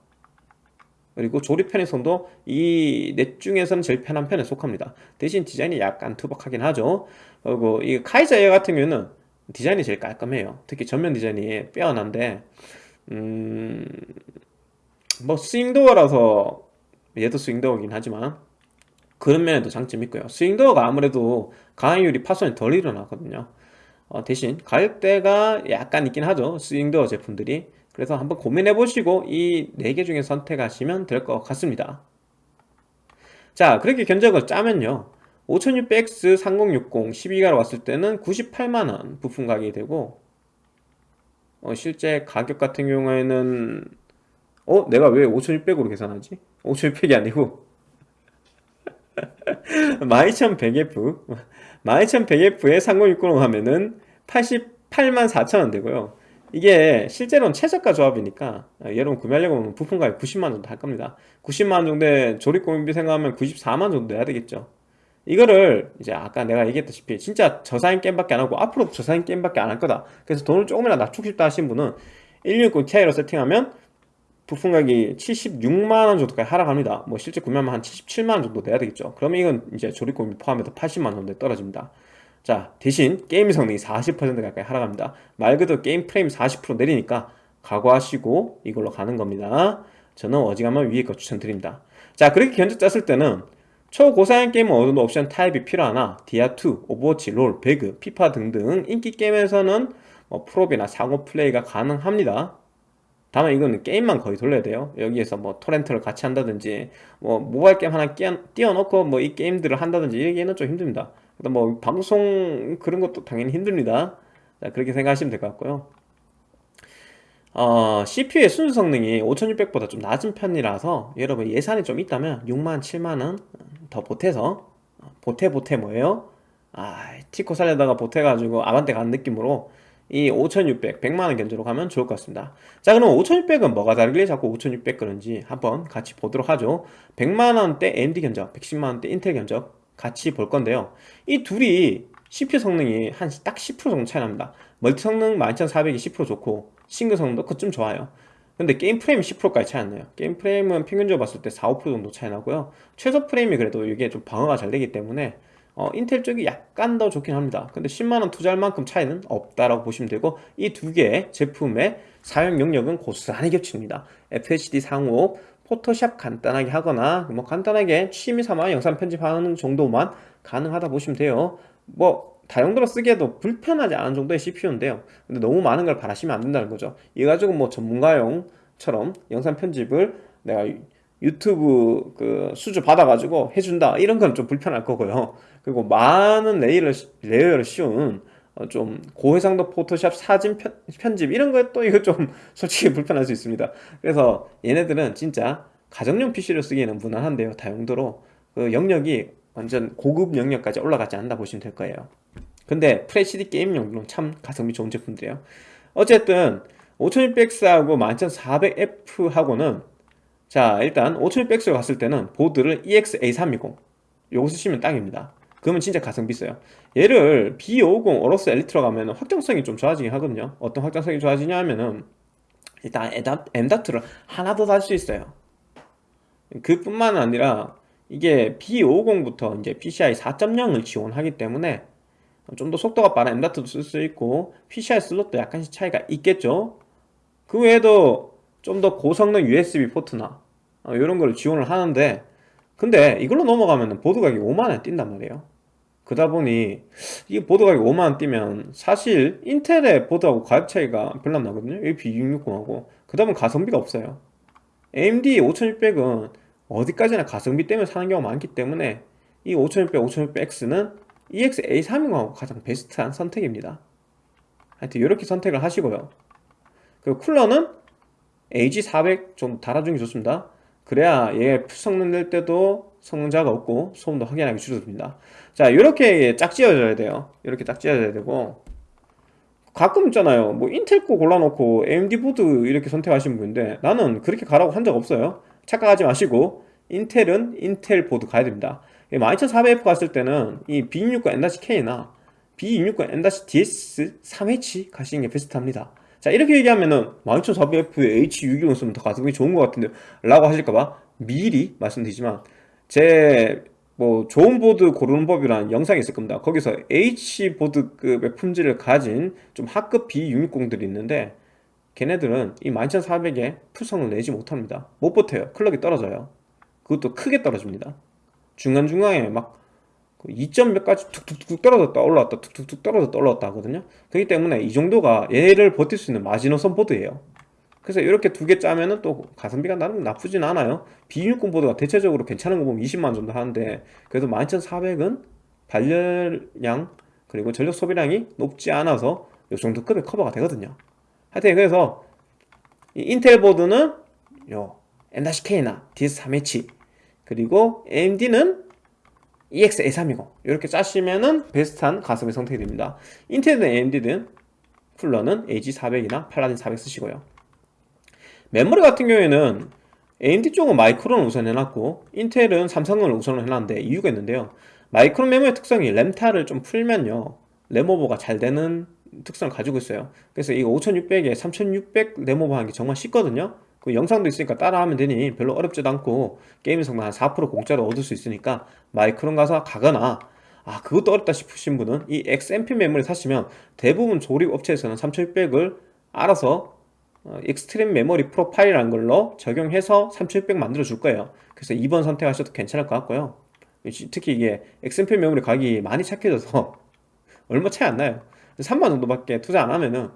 그리고 조립 편의성도 이 넷 중에서는 제일 편한 편에 속합니다. 대신 디자인이 약간 투박하긴 하죠. 그리고 이 카이자 에어 같은 경우는 디자인이 제일 깔끔해요. 특히 전면 디자인이 빼어난데 음... 뭐 스윙도어라서 얘도 스윙도어긴 하지만 그런 면에도 장점이 있고요. 스윙도어가 아무래도 강화유리 파손이 덜 일어나거든요. 어, 대신 가격대가 약간 있긴 하죠. 스윙도어 제품들이. 그래서 한번 고민해 보시고 이 네 개 중에 선택하시면 될 것 같습니다. 자 그렇게 견적을 짜면요. 5600X 3060 12기가로 왔을 때는 98만원 부품 가격이 되고 어, 실제 가격 같은 경우에는 어? 내가 왜 5600으로 계산하지? 5600이 아니고 12100F 12100F에 3060로 하면은 88만 4천원 되고요. 이게 실제로는 최저가 조합이니까 여러분 구매하려고 하면 부품 가격 90만 정도 할 겁니다. 90만 정도의 조립 공인비 생각하면 94만 정도 내야 되겠죠. 이거를 이제 아까 내가 얘기했다시피 진짜 저사인 게임밖에 안 하고 앞으로도 저사인 게임밖에 안 할 거다. 그래서 돈을 조금이나 낮추고 싶다 하신 분은 1660 Ti로 세팅하면 부품 가격이 76만원 정도까지 하락합니다. 뭐 실제 구매하면 한 77만원 정도 내야 되겠죠. 그러면 이건 이제 조립 공임비 포함해서 80만원 정도에 떨어집니다. 자 대신 게임 성능이 40% 가까이 하락합니다. 말 그대로 게임 프레임 40% 내리니까 각오하시고 이걸로 가는 겁니다. 저는 어지간하면 위에 거 추천드립니다. 자 그렇게 견적 짰을 때는 초고사양 게임은 어느 정도 옵션 타협이 필요하나 디아2, 오버워치, 롤, 배그, 피파 등등 인기 게임에서는 뭐 프로비나 상호 플레이가 가능합니다 다만 이거는 게임만 거의 돌려야 돼요. 여기에서 뭐 토렌트를 같이 한다든지 뭐 모바일 게임 하나 띄워놓고 뭐 이 게임들을 한다든지 이러기에는 좀 힘듭니다. 뭐 방송 그런 것도 당연히 힘듭니다. 자, 그렇게 생각하시면 될 것 같고요. 어, CPU의 순수 성능이 5600보다 좀 낮은 편이라서 여러분 예산이 좀 있다면 6만 7만원 더 보태서 보태 보태 뭐예요? 아 티코 살려다가 보태가지고 아반떼 가는 느낌으로 이 5600, 100만원 견적으로 가면 좋을 것 같습니다. 자 그럼 5600은 뭐가 다르길래 자꾸 5600 그런지 한번 같이 보도록 하죠. 100만원대 AMD 견적, 110만원대 인텔 견적 같이 볼 건데요. 이 둘이 CPU 성능이 한 딱 10% 정도 차이 납니다. 멀티 성능 12400이 10% 좋고 싱글 성능도 그쯤 좋아요. 근데 게임 프레임이 10%까지 차이 안 나요. 게임 프레임은 평균적으로 봤을 때 4, 5% 정도 차이 나고요. 최소 프레임이 그래도 이게 좀 방어가 잘 되기 때문에 어, 인텔 쪽이 약간 더 좋긴 합니다. 근데 10만원 투자할 만큼 차이는 없다라고 보시면 되고 이 두 개의 제품의 사용 영역은 고스란히 겹칩니다. FHD 상호 포토샵 간단하게 하거나 뭐 간단하게 취미 삼아 영상 편집하는 정도만 가능하다 보시면 돼요. 뭐 다용도로 쓰기에도 불편하지 않은 정도의 CPU인데요. 근데 너무 많은 걸 바라시면 안 된다는 거죠. 이 가지고 뭐 전문가용처럼 영상 편집을 내가 유튜브 그 수주 받아가지고 해준다. 이런 건 좀 불편할 거고요. 그리고 많은 레이를, 레이어를 씌운 어, 좀 고해상도 포토샵 사진 편집 이런 거에 또 이거 좀 솔직히 불편할 수 있습니다. 그래서 얘네들은 진짜 가정용 PC를 쓰기에는 무난한데요. 다용도로 그 영역이 완전 고급 영역까지 올라가지 않는다 보시면 될 거예요. 근데 FHD 게임용으로는 참 가성비 좋은 제품들이에요. 어쨌든 5600X하고 11400F하고는 자 일단 5600X로 갔을 때는 보드를 EX-A320 요거 쓰시면 딱입니다. 그러면 진짜 가성비 있어요. 얘를 B550 어로스 엘리트로 가면 확장성이 좀 좋아지긴 하거든요. 어떤 확장성이 좋아지냐 하면은 일단 M다트를 하나 더달수 있어요. 그뿐만 아니라 이게 B550부터 이제 PCI 4.0을 지원하기 때문에 좀 더 속도가 빠른 M.2도 쓸 수 있고 PCI 슬롯도 약간씩 차이가 있겠죠? 그 외에도 좀 더 고성능 USB 포트나 이런 어, 걸 지원을 하는데 근데 이걸로 넘어가면 보드 가격이 5만원 뛴단 말이에요. 그러다 보니 이게 보드 가격이 5만원 뛰면 사실 인텔의 보드하고 가격 차이가 별로 안 나거든요. B660하고. 그 다음은 가성비가 없어요. AMD 5600은 어디까지나 가성비 때문에 사는 경우가 많기 때문에 이 5600, 5600X는 EX-A320하고 가장 베스트한 선택입니다. 하여튼 이렇게 선택을 하시고요. 그리고 쿨러는 AG400 좀 달아주는 게 좋습니다. 그래야 얘 성능 낼 때도 성능자가 없고 소음도 확연하게 줄어듭니다. 자 이렇게 짝 지어져야 돼요. 이렇게 짝 지어져야 되고. 가끔 있잖아요. 뭐 인텔 거 골라놓고 AMD 보드 이렇게 선택하시는 분인데 나는 그렇게 가라고 한 적 없어요. 착각하지 마시고 인텔은 인텔 보드 가야 됩니다. 12400F 갔을 때는 이 B260 N-K나 B260 N-DS 3H 가시는 게 베스트합니다 자 이렇게 얘기하면은 12400F에 H620 쓰면 더 가성비 좋은 것 같은데 라고 하실까봐 미리 말씀드리지만 제 뭐 좋은 보드 고르는 법이라는 영상이 있을 겁니다. 거기서 H보드급의 품질을 가진 좀 하급 B660들이 있는데 걔네들은 이 12400에 풀성을 내지 못합니다. 못 버텨요. 클럭이 떨어져요. 그것도 크게 떨어집니다. 중간중간에 막 2점 몇 가지 툭툭툭 떨어졌다 올라왔다 툭툭툭 떨어졌다 올라왔다 하거든요. 그렇기 때문에 이 정도가 얘를 버틸 수 있는 마지노선 보드예요. 그래서 이렇게 두 개 짜면은 또 가성비가 나름 나쁘진 않아요. B60 보드가 대체적으로 괜찮은 거 보면 20만 정도 하는데 그래도 12400은 발열량 그리고 전력 소비량이 높지 않아서 이 정도 급의 커버가 되거든요. 하여튼 그래서 이 인텔 보드는 요 M-K나 DS3H 그리고 AMD는 EX A320 이렇게 짜시면은 베스트한 가성비 선택이 됩니다. 인텔이든 AMD든 쿨러는 AG400이나 팔라딘 400 쓰시고요. 메모리 같은 경우에는 AMD 쪽은 마이크론을 우선 해놨고 인텔은 삼성을 우선 해놨는데 이유가 있는데요. 마이크론 메모리 특성이 램타를 좀 풀면요. 램오버가 잘 되는 특성을 가지고 있어요. 그래서 이거 5600에 3600 램오버 하는 게 정말 쉽거든요 그 영상도 있으니까 따라하면 되니 별로 어렵지도 않고 게임 성능 한4% 공짜로 얻을 수 있으니까 마이크론 가서 가거나. 아 그것도 어렵다 싶으신 분은 이 XMP 메모리 사시면 대부분 조립 업체에서는 3600을 알아서 어, Extreme Memory Profile이라는 걸로 적용해서 3600 만들어 줄 거예요. 그래서 2번 선택하셔도 괜찮을 것 같고요. 특히 이게 XMP 메모리 가격이 많이 착해져서 얼마 차이 안 나요. 3만 정도밖에 투자 안 하면은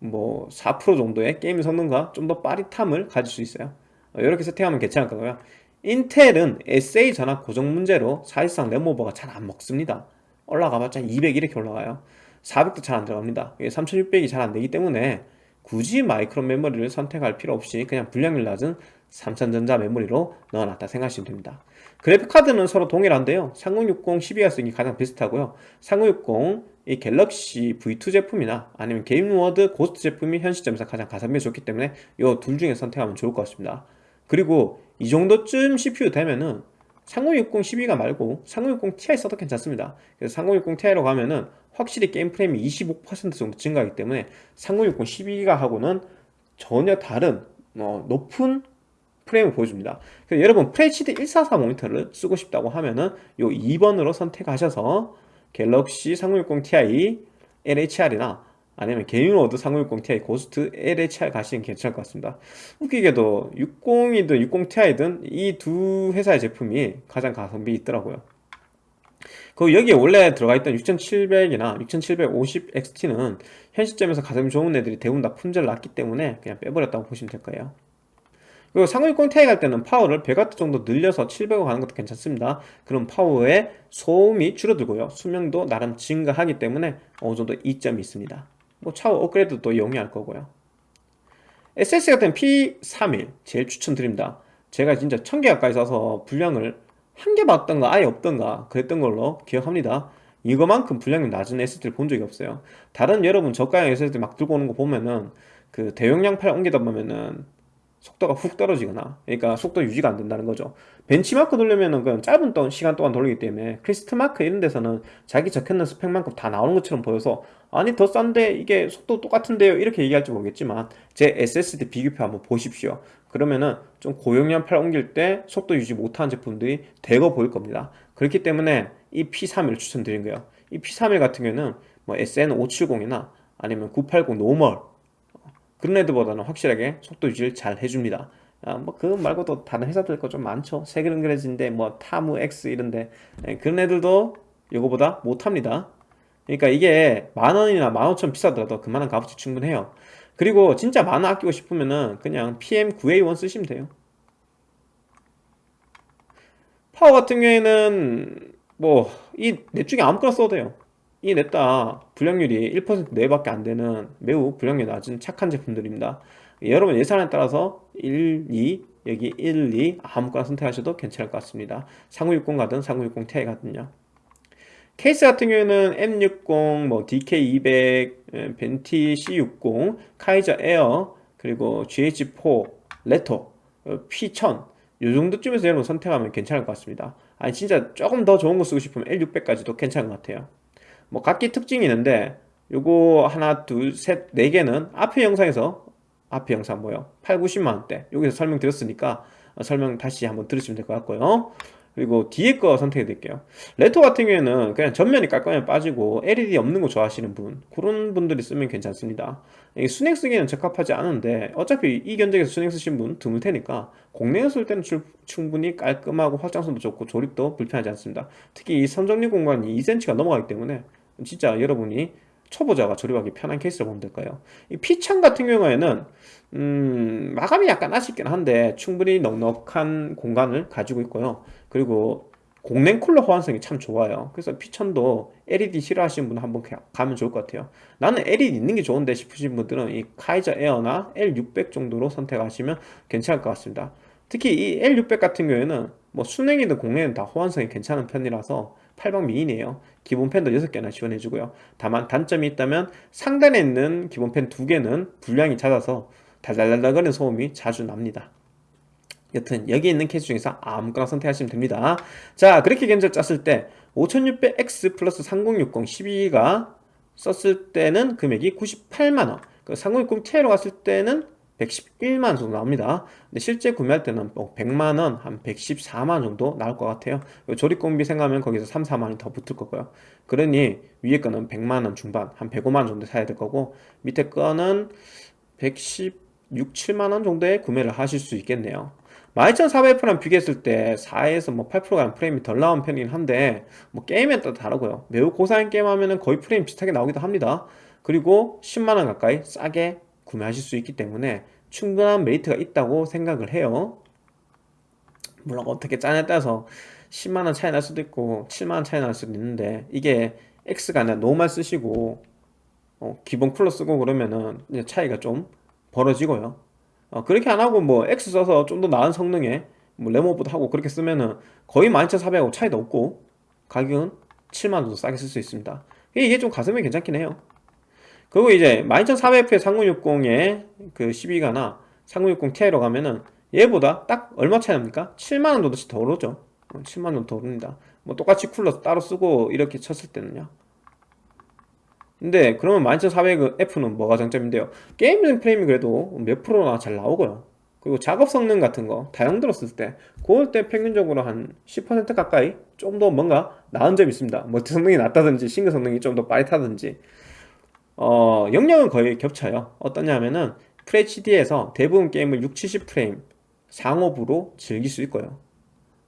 뭐 4% 정도의 게임 성능과 좀 더 빠릿함을 가질 수 있어요. 이렇게 세팅하면 괜찮을 거고요. 인텔은 SA 전압 고정 문제로 사실상 램오버가 잘 안 먹습니다. 올라가봤자 200 이렇게 올라가요. 400도 잘 안 들어갑니다. 3600이 잘 안 되기 때문에 굳이 마이크로 메모리를 선택할 필요 없이 그냥 분량률 낮은 삼성전자 메모리로 넣어놨다 생각하시면 됩니다. 그래픽카드는 서로 동일한데요. 3060 12가 쓰기 가장 비슷하고요. 3060 이 갤럭시 V2 제품이나 아니면 게인워드 고스트 제품이 현 시점에서 가장 가성비가 좋기 때문에 이 둘 중에 선택하면 좋을 것 같습니다. 그리고 이 정도쯤 CPU 되면은 3060 12가 말고 3060 Ti 써도 괜찮습니다. 그래서 3060 Ti로 가면은 확실히 게임 프레임이 25% 정도 증가하기 때문에 3060 12기가 하고는 전혀 다른 어, 높은 프레임을 보여줍니다. 그래서 여러분 FHD 144 모니터를 쓰고 싶다고 하면은 요 2번으로 선택하셔서 갤럭시 3060 Ti LHR이나 아니면 게임워드 3060 Ti 고스트 LHR 가시면 괜찮을 것 같습니다. 웃기게도 60이든 60ti든 이 두 회사의 제품이 가장 가성비 있더라고요. 그 여기에 원래 들어가 있던 6700이나 6750XT는 현 시점에서 가성비 좋은 애들이 대부분 다 품절 났기 때문에 그냥 빼버렸다고 보시면 될 거예요 그리고 3060 Ti 갈 때는 파워를 100W 정도 늘려서 700W 가는 것도 괜찮습니다. 그럼 파워의 소음이 줄어들고요. 수명도 나름 증가하기 때문에 어느 정도 이점이 있습니다. 뭐 차후 업그레이드도 용이할 거고요. SSD 같은 P31 제일 추천드립니다. 제가 진짜 1000개 가까이 써서 불량을 한개 받던가 아예 없던가 그랬던 걸로 기억합니다. 이거만큼 불량이 낮은 SSD를 본 적이 없어요. 다른 여러분 저가형 SSD 막 들고 오는 거 보면은 그 대용량 파일 옮기다 보면은 속도가 훅 떨어지거나 그러니까 속도 유지가 안 된다는 거죠. 벤치마크 돌려면은 그냥 짧은 동 시간 동안 돌리기 때문에 크리스탈마크 이런 데서는 자기 적혀있는 스펙만큼 다 나오는 것처럼 보여서 아니 더 싼데 이게 속도 똑같은데요? 이렇게 얘기할지 모르겠지만 제 SSD 비교표 한번 보십시오. 그러면은 좀 고용량 파일 옮길 때 속도 유지 못하는 제품들이 대거 보일 겁니다. 그렇기 때문에 이 P31을 추천드린 거예요. 이 P31 같은 경우는 뭐 SN570이나 아니면 980 normal 그런 애들보다는 확실하게 속도 유지를 잘 해줍니다. 아, 뭐 그거 말고도 다른 회사들 거 좀 많죠. 세그런그레즈인데 뭐 타무 X 이런데. 예, 그런 애들도 이거보다 못합니다. 그러니까 이게 만원이나 만오천 비싸더라도 그만한 값어치 충분해요. 그리고 진짜 만원 아끼고 싶으면은 그냥 PM9A1 쓰시면 돼요. 파워 같은 경우에는 뭐 이 넷 중에 아무거나 써도 돼요 이 넷 다. 불량률이 1% 내밖에 안 되는 매우 불량률 낮은 착한 제품들입니다. 여러분 예산에 따라서 1, 2 여기 1, 2 아무거나 선택하셔도 괜찮을 것 같습니다. 3060 가든 3060 Ti 가든요. 케이스 같은 경우에는 M60, 뭐 DK200, 벤티 C60, 카이저 에어, 그리고 GH4, 레토, P1000 이 정도쯤에서 여러분 선택하면 괜찮을 것 같습니다. 아니 진짜 조금 더 좋은 거 쓰고 싶으면 L600까지도 괜찮은 것 같아요 뭐 각기 특징이 있는데 요거 하나 둘셋네 개는 앞에 영상에서 앞에 영상 뭐요? 8, 90만원대. 여기서 설명드렸으니까 설명 다시 한번 들으시면 될 것 같고요. 그리고 뒤에 거 선택해 드릴게요. 레토 같은 경우에는 그냥 전면이 깔끔하게 빠지고 LED 없는 거 좋아하시는 분 그런 분들이 쓰면 괜찮습니다. 순행 쓰기에는 적합하지 않은데 어차피 이 견적에서 순행 쓰신 분 드물 테니까 공랭에 쓸 때는 충분히 깔끔하고 확장성도 좋고 조립도 불편하지 않습니다. 특히 이 선정리 공간이 2cm가 넘어가기 때문에 진짜 여러분이 초보자가 조립하기 편한 케이스를 보면 될까요 이 피창 같은 경우에는 음, 마감이 약간 아쉽긴 한데 충분히 넉넉한 공간을 가지고 있고요. 그리고 공랭 쿨러 호환성이 참 좋아요. 그래서 피천도 LED 싫어하시는 분 한번 가- 가면 좋을 것 같아요. 나는 LED 있는 게 좋은데 싶으신 분들은 이 카이저 에어나 L600 정도로 선택하시면 괜찮을 것 같습니다. 특히 이 L600 같은 경우에는 뭐 순행이든 공랭이든 다 호환성이 괜찮은 편이라서 8방 미인이에요. 기본 팬도 6개나 지원해주고요. 다만 단점이 있다면 상단에 있는 기본 팬 2개는 불량이 잦아서 달달달달거리는 소음이 자주 납니다. 여튼 여기 있는 케이스 중에서 아무거나 선택하시면 됩니다. 자 그렇게 견적 짰을 때 5600X 플러스 3060 12가 썼을 때는 금액이 98만원 그 3060 Ti로 갔을 때는 111만원 정도 나옵니다. 근데 실제 구매할 때는 뭐 100만원 한 114만원 정도 나올 것 같아요. 조립공비 생각하면 거기서 3, 4만원이 더 붙을 거고요. 그러니 위에 거는 100만원 중반 한 105만원 정도 사야 될 거고 밑에 거는 116, 7만원 정도에 구매를 하실 수 있겠네요. 12400F랑 비교했을 때 4에서 뭐 8%가 프레임이 덜 나온 편이긴 한데 뭐 게임에 따라 다르고요. 매우 고사양 게임 하면은 거의 프레임 비슷하게 나오기도 합니다. 그리고 10만원 가까이 싸게 구매하실 수 있기 때문에 충분한 메리트가 있다고 생각을 해요. 물론 어떻게 짜냐에 따라서 10만원 차이 날 수도 있고 7만원 차이 날 수도 있는데 이게 X가 아니라 normal 쓰시고 어, 기본 쿨러 쓰고 그러면은 차이가 좀 벌어지고요. 어, 그렇게 안 하고 뭐 X 써서 좀 더 나은 성능에 뭐 램오버도 하고 그렇게 쓰면은 거의 12400하고 차이도 없고 가격은 7만원 정도 싸게 쓸 수 있습니다. 이게 좀 가성비 괜찮긴 해요 그리고 이제 12400F의 3060의 그 12가나 3060 Ti로 가면은 얘보다 딱 얼마 차이 납니까? 7만원 정도씩 더 오르죠 7만원 정도 더 오릅니다 뭐 똑같이 쿨러 따로 쓰고 이렇게 쳤을 때는요 근데 그러면 12400F는 뭐가 장점인데요? 게임 프레임이 그래도 몇 프로나 잘 나오고요. 그리고 작업 성능 같은 거 다용도 썼을 때 그럴 때 평균적으로 한 10% 가까이 좀 더 뭔가 나은 점이 있습니다. 멀티 성능이 낫다든지 싱글 성능이 좀 더 빠릿하든지 어 영역은 거의 겹쳐요. 어떠냐면은 FHD에서 대부분 게임을 6, 70프레임 상옵으로 즐길 수 있고요.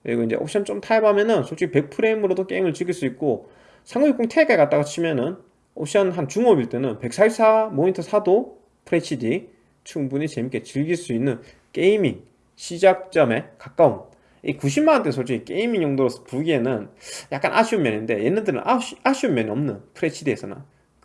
그리고 이제 옵션 좀 타협하면은 솔직히 100프레임으로도 게임을 즐길 수 있고 3060 Ti까지 갖다가 치면은 옵션 한 중옵일 때는 144 모니터 사도 FHD 충분히 재밌게 즐길 수 있는 게이밍 시작점에 가까운 이 90만원대 솔직히 게이밍 용도로 보기에는 약간 아쉬운 면인데 얘네들은 아쉬, 아쉬운 면이 없는 FHD에서는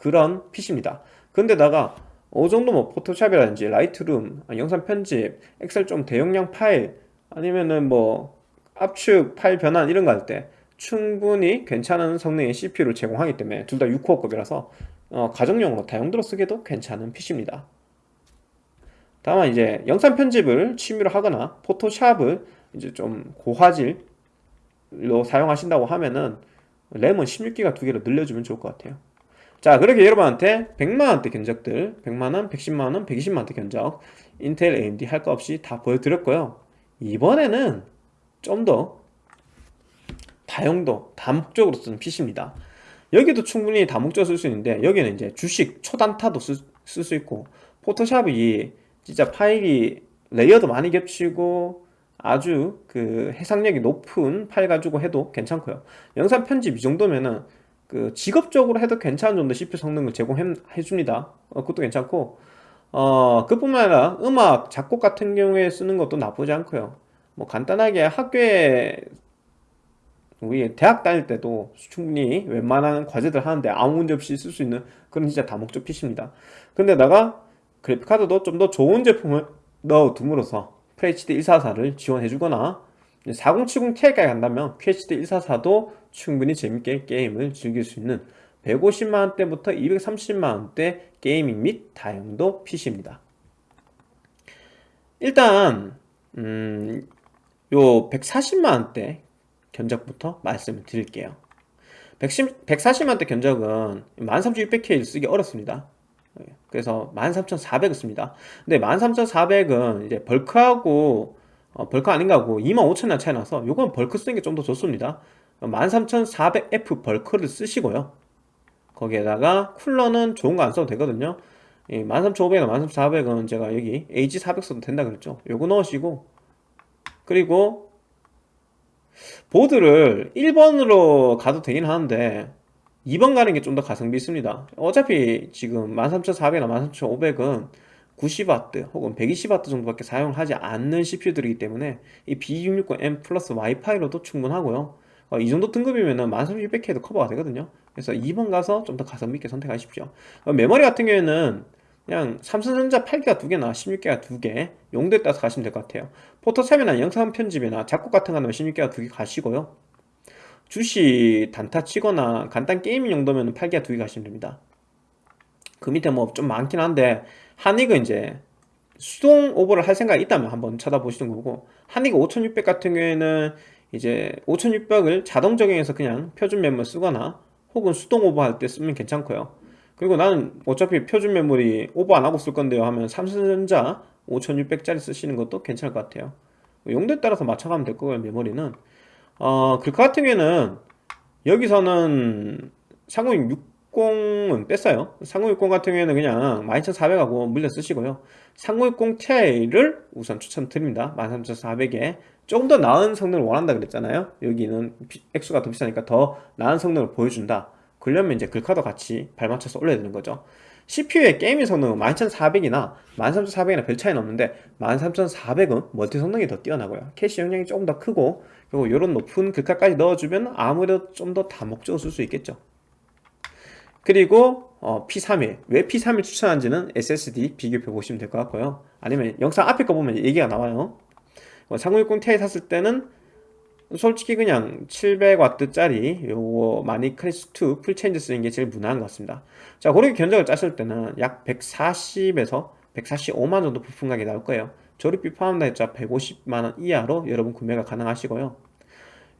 그런 PC입니다. 근데다가 어느 정도 뭐 포토샵이라든지 라이트룸 아, 영상 편집 엑셀 좀 대용량 파일 아니면은 뭐 압축 파일 변환 이런 거 할 때 충분히 괜찮은 성능의 CPU를 제공하기 때문에 둘 다 6코어급이라서 어, 가정용으로 다용도로 쓰기도 괜찮은 PC입니다. 다만 이제 영상 편집을 취미로 하거나 포토샵을 이제 좀 고화질로 사용하신다고 하면은 램은 16기가 두 개로 늘려주면 좋을 것 같아요 자 그렇게 여러분한테 100만원대 견적들 100만원, 110만원, 120만원대 견적 인텔, AMD 할 거 없이 다 보여드렸고요. 이번에는 좀 더 다용도, 다목적으로 쓰는 PC입니다. 여기도 충분히 다목적으로 쓸 수 있는데 여기는 이제 주식, 초단타도 쓸 수 있고 포토샵이 진짜 파일이 레이어도 많이 겹치고 아주 그 해상력이 높은 파일 가지고 해도 괜찮고요. 영상 편집 이 정도면은 그 직업적으로 해도 괜찮은 정도 CPU 성능을 제공해 줍니다. 어, 그것도 괜찮고. 어 그뿐만 아니라 음악 작곡 같은 경우에 쓰는 것도 나쁘지 않고요. 뭐 간단하게 학교에 우리 대학 다닐 때도 충분히 웬만한 과제들 하는데 아무 문제 없이 쓸 수 있는 그런 진짜 다목적 PC입니다. 근데다가 그래픽카드도 좀 더 좋은 제품을 넣어둠으로써 FHD 144를 지원해 주거나 4070 Ti까지 간다면 QHD 144도 충분히 재밌게 게임을 즐길 수 있는 150만원대부터 230만원대 게이밍 및 다용도 PC입니다. 일단 음, 요 140만원대 견적부터 말씀을 드릴게요. 110, 140만원대 견적은 13600K를 쓰기 어렵습니다. 그래서 13400을 씁니다. 근데 13400은 이제 벌크하고 어, 벌크 아닌가 하고 25,000원 차이 나서 요건 벌크 쓰는 게 좀 더 좋습니다. 13400F 벌크를 쓰시고요. 거기에다가 쿨러는 좋은 거 안 써도 되거든요. 13500이나 13400은 제가 여기 AG400 써도 된다 그랬죠. 요거 넣으시고 그리고 보드를 1번으로 가도 되긴 하는데 2번 가는 게 좀 더 가성비 있습니다. 어차피 지금 13400이나 13500은 90W 혹은 120W 정도밖에 사용을 하지 않는 CPU들이기 때문에 이 B660M 플러스 와이파이로도 충분하고요. 어, 이 정도 등급이면 13600K도 커버가 되거든요. 그래서 2번 가서 좀 더 가성비 있게 선택하십시오. 어, 메모리 같은 경우에는 그냥 삼성전자 8기가 2개나 16기가 2개 용도에 따라서 가시면 될 것 같아요. 포토샵이나 영상 편집이나 작곡 같은 거 하면 16기가 2개 가시고요. 주식 단타 치거나 간단 게이밍 용도면 8기가 2개 가시면 됩니다. 그 밑에 뭐 좀 많긴 한데 한익은 이제 수동 오버를 할 생각이 있다면 한번 찾아보시는 거고 한익 5600 같은 경우에는 이제 5600을 자동 적용해서 그냥 표준 메모리 쓰거나 혹은 수동 오버할 때 쓰면 괜찮고요. 그리고 나는 어차피 표준 메모리 오버 안 하고 쓸 건데요 하면 삼성전자 5600짜리 쓰시는 것도 괜찮을 것 같아요. 용도에 따라서 맞춰가면 될 거고요 메모리는. 어, 글카 같은 경우에는 여기서는 3060은 뺐어요. 3060 같은 경우에는 그냥 12400하고 물려 쓰시고요. 3060 Ti를 우선 추천드립니다. 13400에 조금 더 나은 성능을 원한다 그랬잖아요. 여기는 액수가 더 비싸니까 더 나은 성능을 보여준다. 그러려면 이제 글카도 같이 발맞춰서 올려야 되는 거죠. CPU의 게이밍 성능은 12400이나 13400이나 별 차이는 없는데 13400은 멀티 성능이 더 뛰어나고요. 캐시 용량이 조금 더 크고 그리고 이런 높은 글카까지 넣어주면 아무래도 좀 더 다목적으로 쓸 수 있겠죠 그리고 어, P31 왜 P31 추천한지는 SSD 비교해 보시면 될 것 같고요. 아니면 영상 앞에 거 보면 얘기가 나와요. 3060 Ti 샀을 때는 솔직히 그냥 700W짜리 요거 마닉 클래식2 풀체인지 쓰는 게 제일 무난한 것 같습니다. 자 그렇게 견적을 짜실 때는 약 140에서 145만 정도 부품 가격이 나올 거예요. 조립비 포함 다 해봤자 150만원 이하로 여러분 구매가 가능하시고요.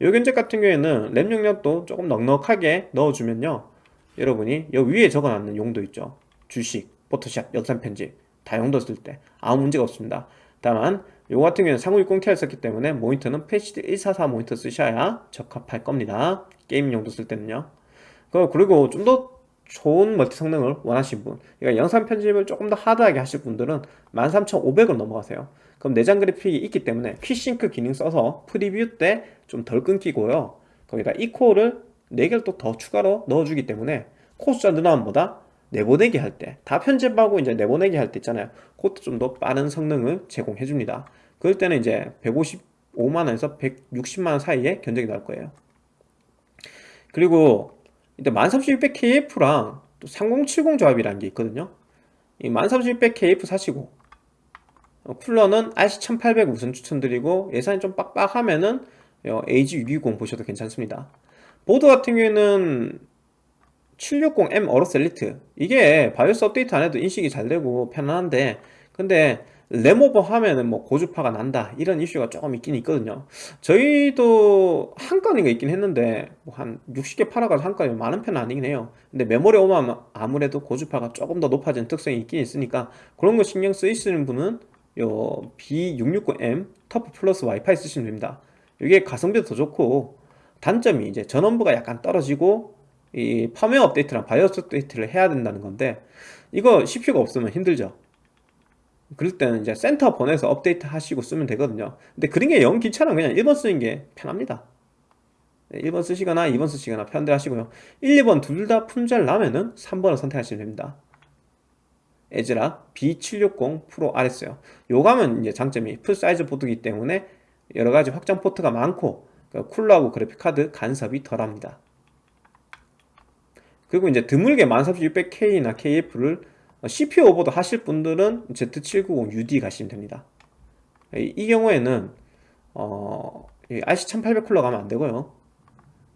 요 견적 같은 경우에는 램 용량도 조금 넉넉하게 넣어주면요 여러분이 여 위에 적어놨는 용도 있죠? 주식, 포토샵, 영상 편집 다 용도 쓸 때 아무 문제가 없습니다. 다만 요 같은 경우는 3060 Ti 썼기 때문에 모니터는 QHD 144 모니터 쓰셔야 적합할 겁니다. 게임 용도 쓸 때는요. 그리고 좀 더 좋은 멀티 성능을 원하시는 분 그러니까 영상 편집을 조금 더 하드하게 하실 분들은 13500을 넘어가세요. 그럼 내장 그래픽이 있기 때문에 Quick Sync 기능 써서 프리뷰 때 좀 덜 끊기고요. 거기다 E코어를 4개를 또 더 추가로 넣어주기 때문에 코어 숫자 늘어남보다 내보내기 할 때 다 편집하고 이제 내보내기 할 때 있잖아요. 그것도 좀 더 빠른 성능을 제공해 줍니다. 그럴 때는 이제 155만원에서 160만원 사이에 견적이 나올 거예요. 그리고 이때 13600KF랑 또 3070 조합이라는 게 있거든요. 이 13600KF 사시고 어, 쿨러는 RC1800 우선 추천드리고 예산이 좀 빡빡하면은 AG620 보셔도 괜찮습니다 보드 같은 경우에는 760M 어로스 엘리트. 이게 바이오스 업데이트 안 해도 인식이 잘 되고 편안한데 근데 램오버 하면은 뭐 고주파가 난다 이런 이슈가 조금 있긴 있거든요. 저희도 한 건인가 있긴 했는데 뭐 한 60개 팔아가지고 한 건이 많은 편은 아니긴 해요. 근데 메모리 오면 아무래도 고주파가 조금 더 높아지는 특성이 있긴 있으니까 그런 거 신경 쓰이시는 분은 요 B660M 터프 플러스 와이파이 쓰시면 됩니다. 이게 가성비도 더 좋고 단점이 이제 전원부가 약간 떨어지고 이 펌웨어 업데이트랑 바이오스 업데이트를 해야 된다는 건데 이거 CPU가 없으면 힘들죠. 그럴 때는 이제 센터 보내서 업데이트 하시고 쓰면 되거든요. 근데 그런 게 영 귀찮아 그냥 1번 쓰는 게 편합니다. 1번 쓰시거나 2번 쓰시거나 편한 대로 하시고요. 1, 2번 둘 다 품절 나면은 3번을 선택하시면 됩니다. 애즈락 B760 프로 RS요. 요거는 이제 장점이 풀사이즈 보드이기 때문에 여러가지 확장 포트가 많고 그 쿨러하고 그래픽카드 간섭이 덜합니다. 그리고 이제 드물게 13600K나 KF를 CPU 오버도 하실 분들은 Z790UD 가시면 됩니다. 이, 이 경우에는 어, RC1800 쿨러 가면 안 되고요.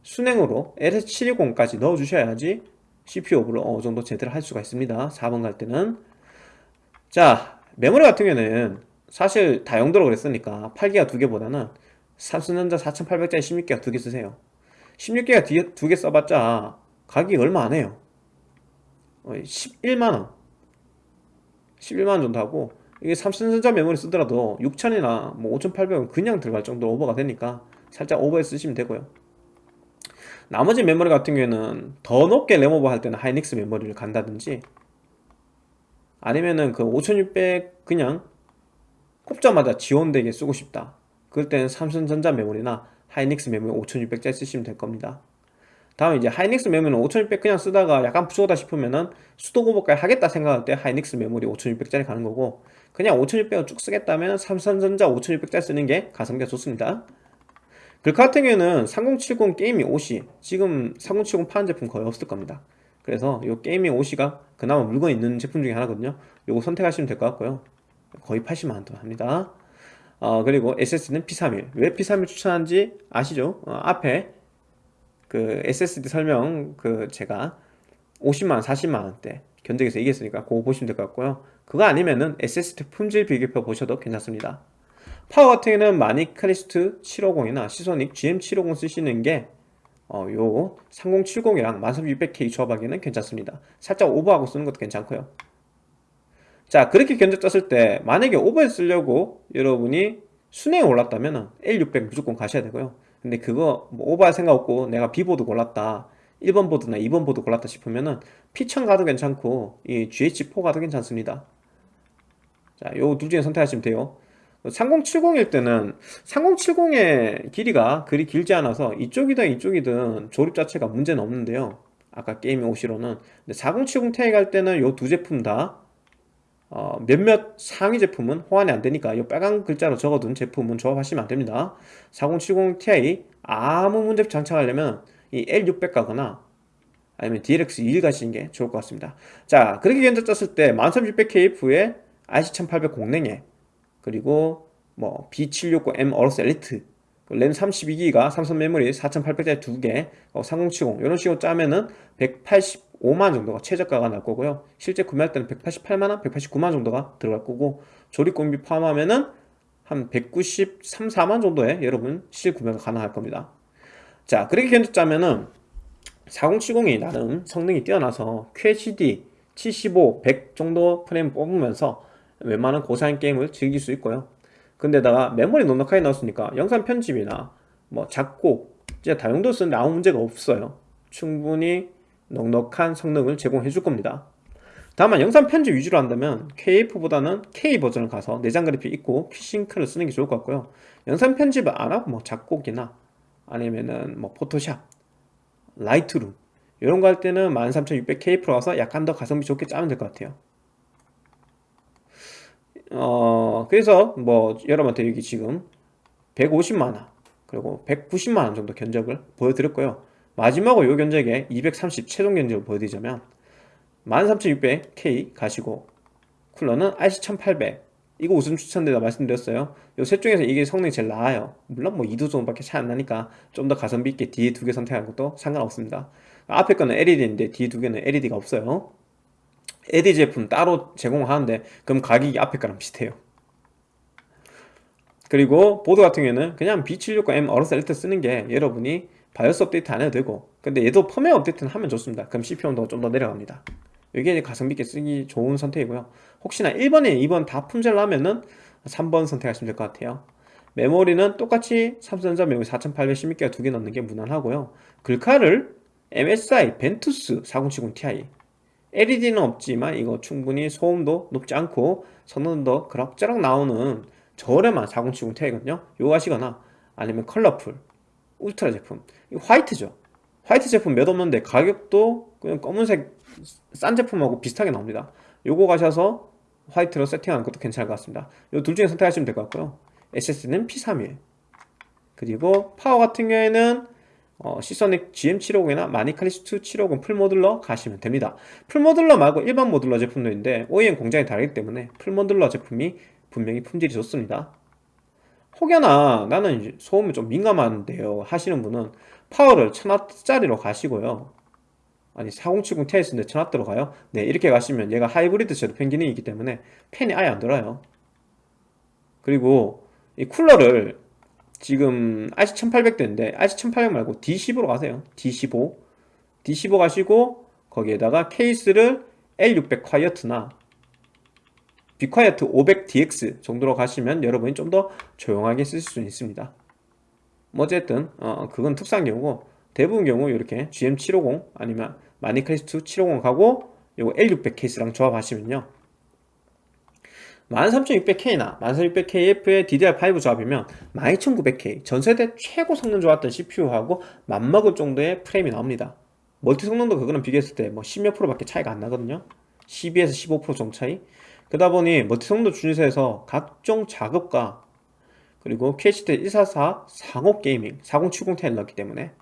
수냉으로 LS720까지 넣어주셔야지 CPU 오버를 어느 정도 제대로 할 수가 있습니다. 4번 갈 때는. 자 메모리 같은 경우에는 사실 다용도로 그랬으니까 8기가 두 개보다는 삼성전자 4800짜리 16기가 두 개 쓰세요. 16기가 두 개 써봤자 가격이 얼마 안 해요. 11만원. 어, 11만원 정도 하고 이게 삼성전자 메모리 쓰더라도 6000이나 뭐 5800은 그냥 들어갈 정도로 오버가 되니까 살짝 오버해 쓰시면 되고요. 나머지 메모리 같은 경우에는 더 높게 램오버 할 때는 하이닉스 메모리를 간다든지 아니면은 그 5600 그냥 꼽자마자 지원되게 쓰고 싶다 그럴 때는 삼성전자 메모리나 하이닉스 메모리 5600짜리 쓰시면 될 겁니다. 다음에 이제 하이닉스 메모리는 5600 그냥 쓰다가 약간 부족하다 싶으면은 수동 오버까지 하겠다 생각할 때 하이닉스 메모리 5600짜리 가는 거고 그냥 5600을 쭉 쓰겠다면 삼성전자 5600짜리 쓰는 게 가성비가 좋습니다. 그 같은 경우에는 3070 gaming OC 지금 3070 파는 제품 거의 없을 겁니다. 그래서 이 gaming OC가 그나마 물건 있는 제품 중에 하나거든요. 요거 선택하시면 될 것 같고요. 거의 80만원 돈 합니다 어, 그리고 SSD는 P31 왜 P31 추천한지 아시죠? 어, 앞에 그 SSD 설명 그 제가 50만원 40만원대 견적에서 얘기했으니까 그거 보시면 될 것 같고요. 그거 아니면은 SSD 품질 비교표 보셔도 괜찮습니다. 파워 같은 경우는 마니크리스트 750이나 시소닉 GM750 쓰시는 게 어, 요 3070이랑 13600K 조합하기는 괜찮습니다. 살짝 오버하고 쓰는 것도 괜찮고요 자 그렇게 견적 짰을 때 만약에 오버해 쓰려고 여러분이 순행이 올랐다면 L600 무조건 가셔야 되고요. 근데 그거 뭐 오버할 생각 없고 내가 B보드 골랐다 1번 보드나 2번 보드 골랐다 싶으면은 P1000 가도 괜찮고 이 GH4 가도 괜찮습니다. 자요 둘 중에 선택하시면 돼요. 3070일 때는 3070의 길이가 그리 길지 않아서 이쪽이든 이쪽이든 조립 자체가 문제는 없는데요. 아까 게임 OC로는. 근데 4070 Ti 갈 때는 요 두 제품 다 어, 몇몇 상위 제품은 호환이 안되니까 이 빨간 글자로 적어둔 제품은 조합하시면 안됩니다. 4070 Ti 아무 문제 없이 장착하려면 이 L600 가거나 아니면 DLX21 가시는 게 좋을 것 같습니다. 자 그렇게 견적 짰을 때 13600KF에 RC1800 공랭에 그리고 뭐 B769M 어로스 엘리트 램 32기가 삼성 메모리 4800짜리 2개 3070 이런 식으로 짜면은 185만 정도가 최저가가 날 거고요. 실제 구매할 때는 188만원, 189만 정도가 들어갈 거고 조립공비 포함하면은 한 193, 4만 정도에 여러분 실구매가 가능할 겁니다. 자 그렇게 견적 짜면은 4070이 나름 성능이 뛰어나서 QHD 75, 100 정도 프레임 뽑으면서 웬만한 고사양 게임을 즐길 수 있고요. 근데다가 메모리 넉넉하게 넣었으니까 영상 편집이나 뭐 작곡 진짜 다용도 쓰는데 아무 문제가 없어요. 충분히 넉넉한 성능을 제공해 줄 겁니다. 다만 영상 편집 위주로 한다면 KF보다는 K 버전을 가서 내장 그래픽 있고 퀴싱크를 쓰는 게 좋을 것 같고요. 영상 편집을 안 하고 뭐 작곡이나 아니면은 뭐 포토샵 라이트룸 이런 거 할 때는 13600KF로 가서 약간 더 가성비 좋게 짜면 될 것 같아요. 어 그래서 뭐 여러분한테 여기 지금 150만원 그리고 190만원 정도 견적을 보여드렸고요 마지막으로 요 견적에 230 최종 견적을 보여드리자면 13600K 가시고 쿨러는 RC1800 이거 우선 추천드리다 말씀드렸어요. 요셋 중에서 이게 성능이 제일 나아요. 물론 뭐 2도 정도밖에 차이 안 나니까 좀 더 가성비 있게 뒤에 두 개 선택하는 것도 상관없습니다. 앞에 거는 LED인데 뒤에 두 개는 LED가 없어요. LED 제품 따로 제공하는데 그럼 가격이 앞에 거랑 비슷해요. 그리고 보드 같은 경우에는 그냥 B760M AORUS ELITE 쓰는 게 여러분이 바이오스 업데이트 안 해도 되고. 근데 얘도 펌웨어 업데이트는 하면 좋습니다. 그럼 CPU 온도가 좀 더 내려갑니다. 이게 가성비 있게 쓰기 좋은 선택이고요. 혹시나 1번에 2번 다 품절 나면은 3번 선택하시면 될 것 같아요. 메모리는 똑같이 삼성전자 메모리 4816기가 두 개 넣는 게 무난하고요. 글카를 MSI 벤투스 4070ti LED는 없지만 이거 충분히 소음도 높지 않고 성능도 그럭저럭 나오는 저렴한 4070ti거든요. 이거 하시거나 아니면 컬러풀 울트라 제품. 이 화이트죠. 화이트 제품 몇 없는데 가격도 그냥 검은색 싼 제품하고 비슷하게 나옵니다. 요거 가셔서 화이트로 세팅하는 것도 괜찮을 것 같습니다. 요 둘 중에 선택하시면 될 것 같고요. SSD는 P31 그리고 파워 같은 경우에는 어, 시소닉 GM750이나 마니칼리스트 750 full modular 가시면 됩니다. full modular 말고 일반 modular 제품도 있는데 OEM 공장이 다르기 때문에 full modular 제품이 분명히 품질이 좋습니다. 혹여나 나는 소음에 좀 민감한데요 하시는 분은 파워를 1000W짜리로 가시고요. 아니 4070 Ti 쓰는데 1000W로 가요? 네 이렇게 가시면 얘가 하이브리드 zero fan 기능이 있기 때문에 팬이 아예 안 돌아요. 그리고 이 쿨러를 지금 RC1800대인데 RC1800 말고 D15로 가세요. D15 D15 가시고 거기에다가 케이스를 L600 콰이어트나 비콰이어트 500DX 정도로 가시면 여러분이 좀 더 조용하게 쓰실 수 있습니다. 뭐 어쨌든 어, 그건 특수한 경우고 대부분 경우 이렇게 GM750 아니면 마니클리스트 750 가고 요거 L600 케이스랑 조합하시면요. 13600K나 13600KF의 DDR5 조합이면 12900K 전세대 최고 성능 좋았던 CPU하고 맞먹을 정도의 프레임이 나옵니다. 멀티 성능도 그거는 비교했을 때 뭐 10몇 프로 밖에 차이가 안 나거든요. 12에서 15% 정도 차이. 그러다 보니 멀티 성능 준수해서 각종 작업과 그리고 QHD 144 40 gaming 4070 Ti를 넣었기 때문에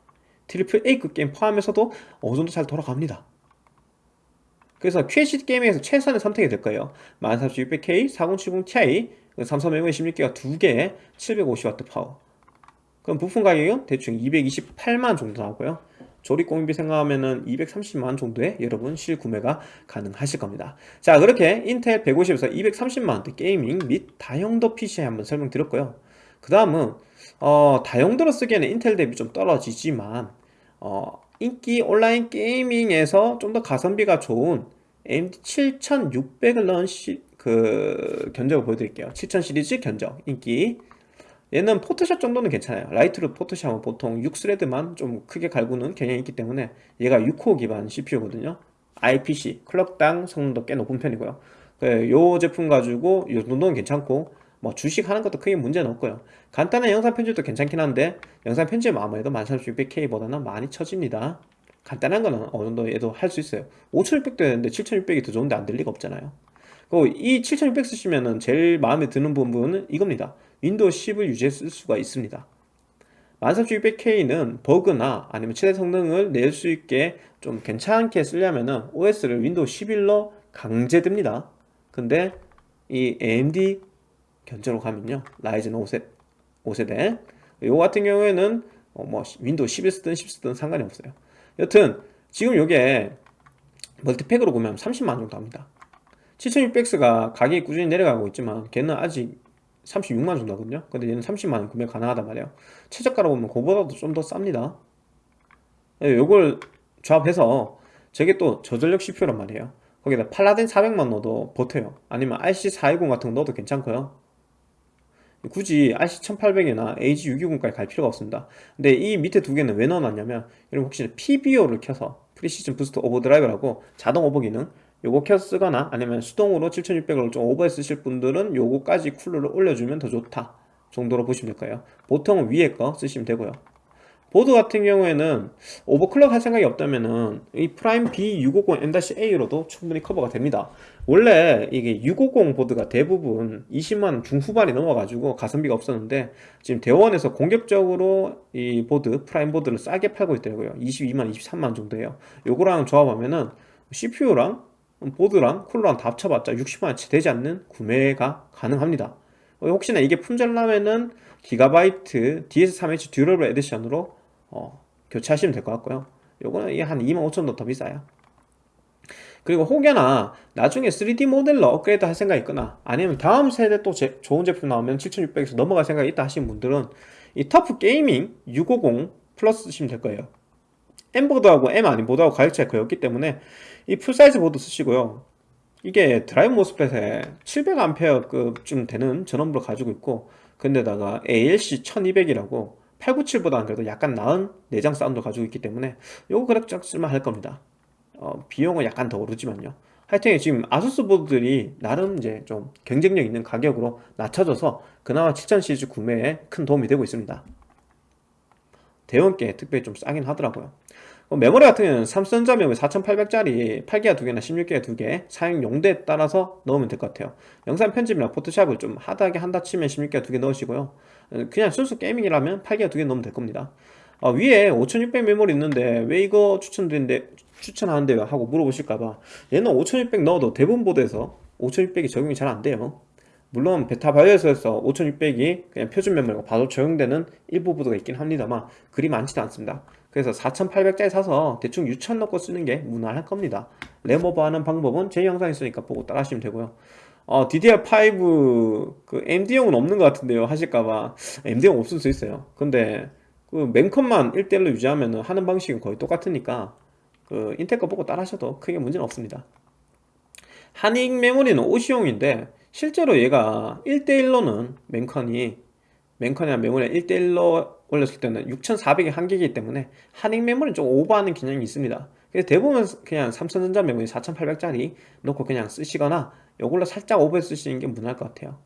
triple A급 게임 포함해서도 어느 정도 잘 돌아갑니다. 그래서 QHD gaming에서 최선의 선택이 될 거예요. 14600K 4070 Ti 삼성 메모리 16기가 2개에 750W 파워. 그럼 부품 가격은 대충 228만 정도 나오고요. 조립 공임비 생각하면 은 230만 정도에 여러분 실구매가 가능하실 겁니다. 자 그렇게 인텔 150에서 230만원대 gaming 및 다용도 PC 한번 설명드렸고요 그 다음은 어, 다용도로 쓰기에는 인텔 대비 좀 떨어지지만 어, 인기 온라인 gaming에서 좀 더 가성비가 좋은 AMD 7600을 넣은 시, 그 견적을 보여드릴게요. 7000 시리즈 견적 인기. 얘는 포토샵 정도는 괜찮아요. Lightroom 포토샵은 보통 6 thread만 좀 크게 갈구는 경향이 있기 때문에 얘가 6코어 기반 CPU거든요. IPC 클럭당 성능도 꽤 높은 편이고요. 이 그, 제품 가지고 이 정도는 괜찮고 뭐 주식 하는 것도 크게 문제는 없고요. 간단한 영상 편집도 괜찮긴 한데 영상 편집은 아무래도 13600K보다는 많이 처집니다. 간단한 거는 어느 정도 얘도 할 수 있어요. 5600도 되는데 7600이 더 좋은데 안 될 리가 없잖아요. 그리고 이 7600 쓰시면은 제일 마음에 드는 부분은 이겁니다. 윈도우 10을 유지할 수가 있습니다. 13600K는 버그나 아니면 최대 성능을 낼 수 있게 좀 괜찮게 쓰려면은 OS를 윈도우 11로 강제됩니다. 근데 이 AMD 견적으로 가면요. 라이젠 5세, 5세대. 요 같은 경우에는 어, 뭐 윈도우 11 쓰든 10 쓰든 상관이 없어요. 여튼 지금 요게 multi pack으로 보면 30만원 정도 합니다. 7600X가 가격이 꾸준히 내려가고 있지만 걔는 아직 36만원 정도 하거든요. 근데 얘는 30만원 구매 가능하단 말이에요. 최저가로 보면 그보다도 좀 더 쌉니다. 예, 요걸 조합해서 저게 또 저전력 CPU란 말이에요. 거기다 팔라딘 400만 넣어도 버텨요. 아니면 RC420 같은 거 넣어도 괜찮고요 굳이 RC1800이나 AG620까지 갈 필요가 없습니다. 근데 이 밑에 두 개는 왜 넣어놨냐면 여러분 혹시 PBO를 켜서 Precision Boost Overdrive라고 자동 오버 기능 요거 켜 쓰거나 아니면 수동으로 7600을 좀 오버해 쓰실 분들은 요거까지 쿨러를 올려주면 더 좋다 정도로 보시면 될 거예요. 보통 위에 거 쓰시면 되고요 보드 같은 경우에는 오버클럭 할 생각이 없다면은 이 프라임 B650M-A로도 충분히 커버가 됩니다. 원래 이게 650 보드가 대부분 20만 중후반이 넘어가지고 가성비가 없었는데 지금 대원에서 공격적으로 이 보드 프라임 보드를 싸게 팔고 있더라고요. 22만 23만 정도예요. 요거랑 조합하면은 CPU랑 보드랑 쿨러랑 다 합쳐봤자 60만원치 되지 않는 구매가 가능합니다. 혹시나 이게 품절나면은 기가바이트 DS3H Durable Edition으로 어, 교체하시면 될 것 같고요. 요거는 한 25,000원 더 비싸요. 그리고 혹여나 나중에 3D 모델로 업그레이드 할 생각이 있거나 아니면 다음 세대 또 제, 좋은 제품 나오면 7600에서 넘어갈 생각이 있다 하시는 분들은 이 TUF Gaming 650 플러스 쓰시면 될 거예요. M보드하고 M 아닌 보드하고 가격 차이가 거의 없기 때문에 이 풀사이즈 보드 쓰시고요. 이게 드라이브 MOSFET에 700A급쯤 되는 전원부를 가지고 있고 근데다가 ALC 1200이라고 897보다는 그래도 약간 나은 내장 사운드 가지고 있기 때문에 요거 그럭저럭 쓸만 할 겁니다. 어, 비용은 약간 더 오르지만요. 하여튼 지금 아수스 보드들이 나름 이제 좀 경쟁력 있는 가격으로 낮춰져서 그나마 7000 시리즈 구매에 큰 도움이 되고 있습니다. 대원께 특별히 좀 싸긴 하더라고요. 어, 메모리 같은 경우는 삼성전자 메모리 4800짜리 8기가 2개나 16기가 2개 사용 용도에 따라서 넣으면 될 것 같아요. 영상 편집이나 포토샵을 좀 하드하게 한다 치면 16기가 2개 넣으시고요 그냥 순수 게이밍이라면 8기가 2개 넣으면 될 겁니다. 어, 위에 5600 메모리 있는데 왜 이거 추천드리는데 추천하는데요 하고 물어보실까봐 얘는 5600 넣어도 대부분 보드에서 5600이 적용이 잘 안 돼요. 물론 베타 바이오스에서 5600이 그냥 표준 메모리가 바로 적용되는 일부 보드가 있긴 합니다만 그리 많지도 않습니다. 그래서 4800짜리 사서 대충 6000 넣고 쓰는 게 무난할 겁니다. 램 오버 하는 방법은 제 영상 있으니까 보고 따라 하시면 되고요 어, DDR5 그 MD용은 없는 것 같은데요 하실까봐. MD용 없을 수 있어요. 근데 그 맨컷만 1대1로 유지하면 하는 방식은 거의 똑같으니까 그 인텔 거 보고 따라 하셔도 크게 문제는 없습니다. 한익 메모리는 OC용인데 실제로 얘가 1대1로는 맨컨이 멤컨이나 메모리 1대1로 올렸을 때는 6400의 한계이기 때문에 하닉 메모리는 좀 오버하는 기능이 있습니다. 그래서 대부분 그냥 삼성전자 메모리 4800짜리 놓고 그냥 쓰시거나 이걸로 살짝 오버 쓰시는 게 무난할 것 같아요.